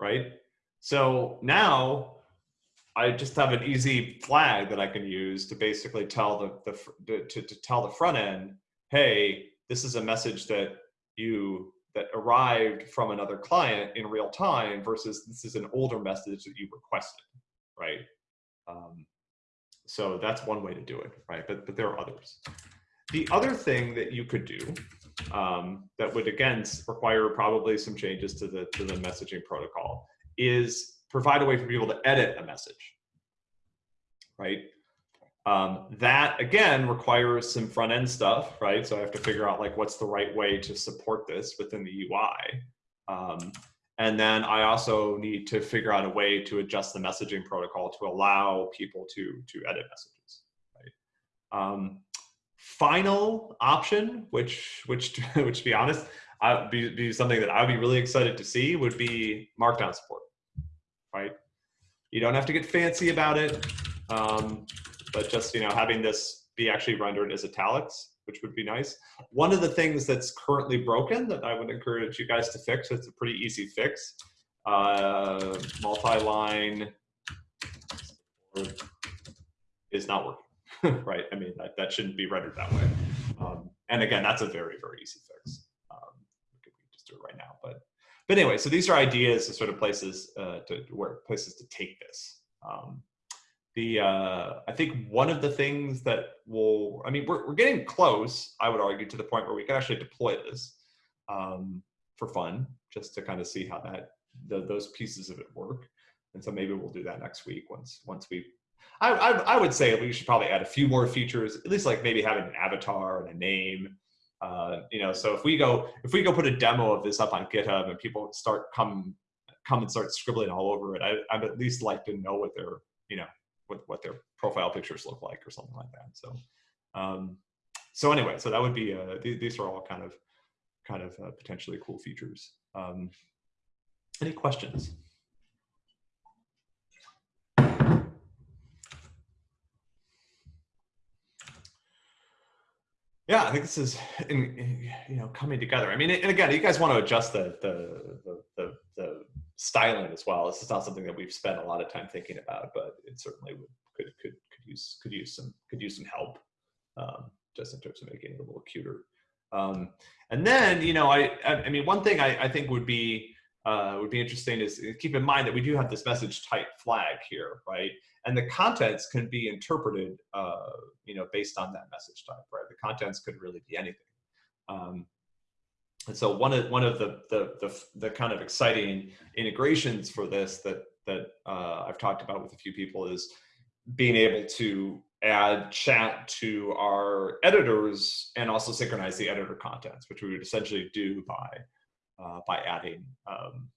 right. So now I just have an easy flag that I can use to basically tell the, the to, to, tell the front end, hey, this is a message that you that arrived from another client in real time versus this is an older message that you requested, right? Um, so that's one way to do it, right? But but there are others. The other thing that you could do um, that would again require probably some changes to the to the messaging protocol is provide a way for people to edit a message, right? Um, that again requires some front end stuff, right? So I have to figure out like what's the right way to support this within the UI. Um, and then I also need to figure out a way to adjust the messaging protocol to allow people to to edit messages. Right? Um, final option, which which which to be honest, I be, be something that I would be really excited to see would be Markdown support. Right? You don't have to get fancy about it, um, but just you know having this be actually rendered as italics which would be nice. One of the things that's currently broken that I would encourage you guys to fix, it's a pretty easy fix, uh, multi-line is not working, right? I mean, that, that shouldn't be rendered that way. Um, and again, that's a very, very easy fix. Um, we could just do it right now, but, but anyway, so these are ideas to sort of places uh, to where places to take this. Um, the uh, I think one of the things that will I mean we're we're getting close I would argue to the point where we can actually deploy this um, for fun just to kind of see how that the, those pieces of it work and so maybe we'll do that next week once once we I, I, I would say we should probably add a few more features at least like maybe having an avatar and a name uh, you know so if we go if we go put a demo of this up on GitHub and people start come come and start scribbling all over it I, I'd at least like to know what they're you know what, what their profile pictures look like or something like that. So, um, so anyway, so that would be, uh, th these are all kind of, kind of uh, potentially cool features. Um, any questions? Yeah, I think this is, in, in, you know, coming together. I mean, and again, you guys want to adjust the, the, the, the, the styling as well. This is not something that we've spent a lot of time thinking about, but it certainly would, could could could use could use some could use some help, um, just in terms of making it a little cuter. Um, and then you know, I I, mean, one thing I, I think would be uh, would be interesting is keep in mind that we do have this message type flag here, right? And the contents can be interpreted, uh, you know, based on that message type, right? The contents could really be anything. Um, and so one of one of the, the the the, kind of exciting integrations for this that that uh, I've talked about with a few people is being able to add chat to our editors and also synchronize the editor contents, which we would essentially do by uh, by adding um,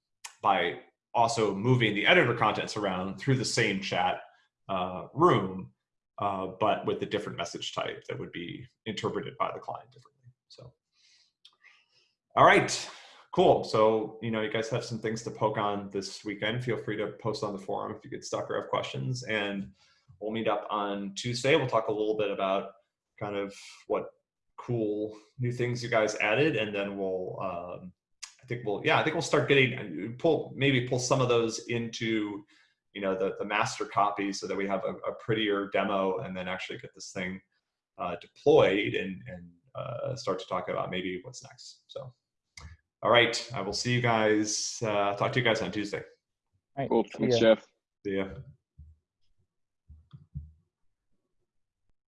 by also moving the editor contents around through the same chat uh, room, uh, but with a different message type that would be interpreted by the client differently. So. All right, cool. So, you know, you guys have some things to poke on this weekend. Feel free to post on the forum if you get stuck or have questions. And we'll meet up on Tuesday. We'll talk a little bit about kind of what cool new things you guys added. And then we'll, um, I think we'll, yeah, I think we'll start getting, pull, maybe pull some of those into, you know, the, the master copy so that we have a, a prettier demo and then actually get this thing uh, deployed and, and uh, start to talk about maybe what's next. So. All right. I will see you guys. Uh, talk to you guys on Tuesday. All right. Cool. Thanks, ya. Jeff. See ya.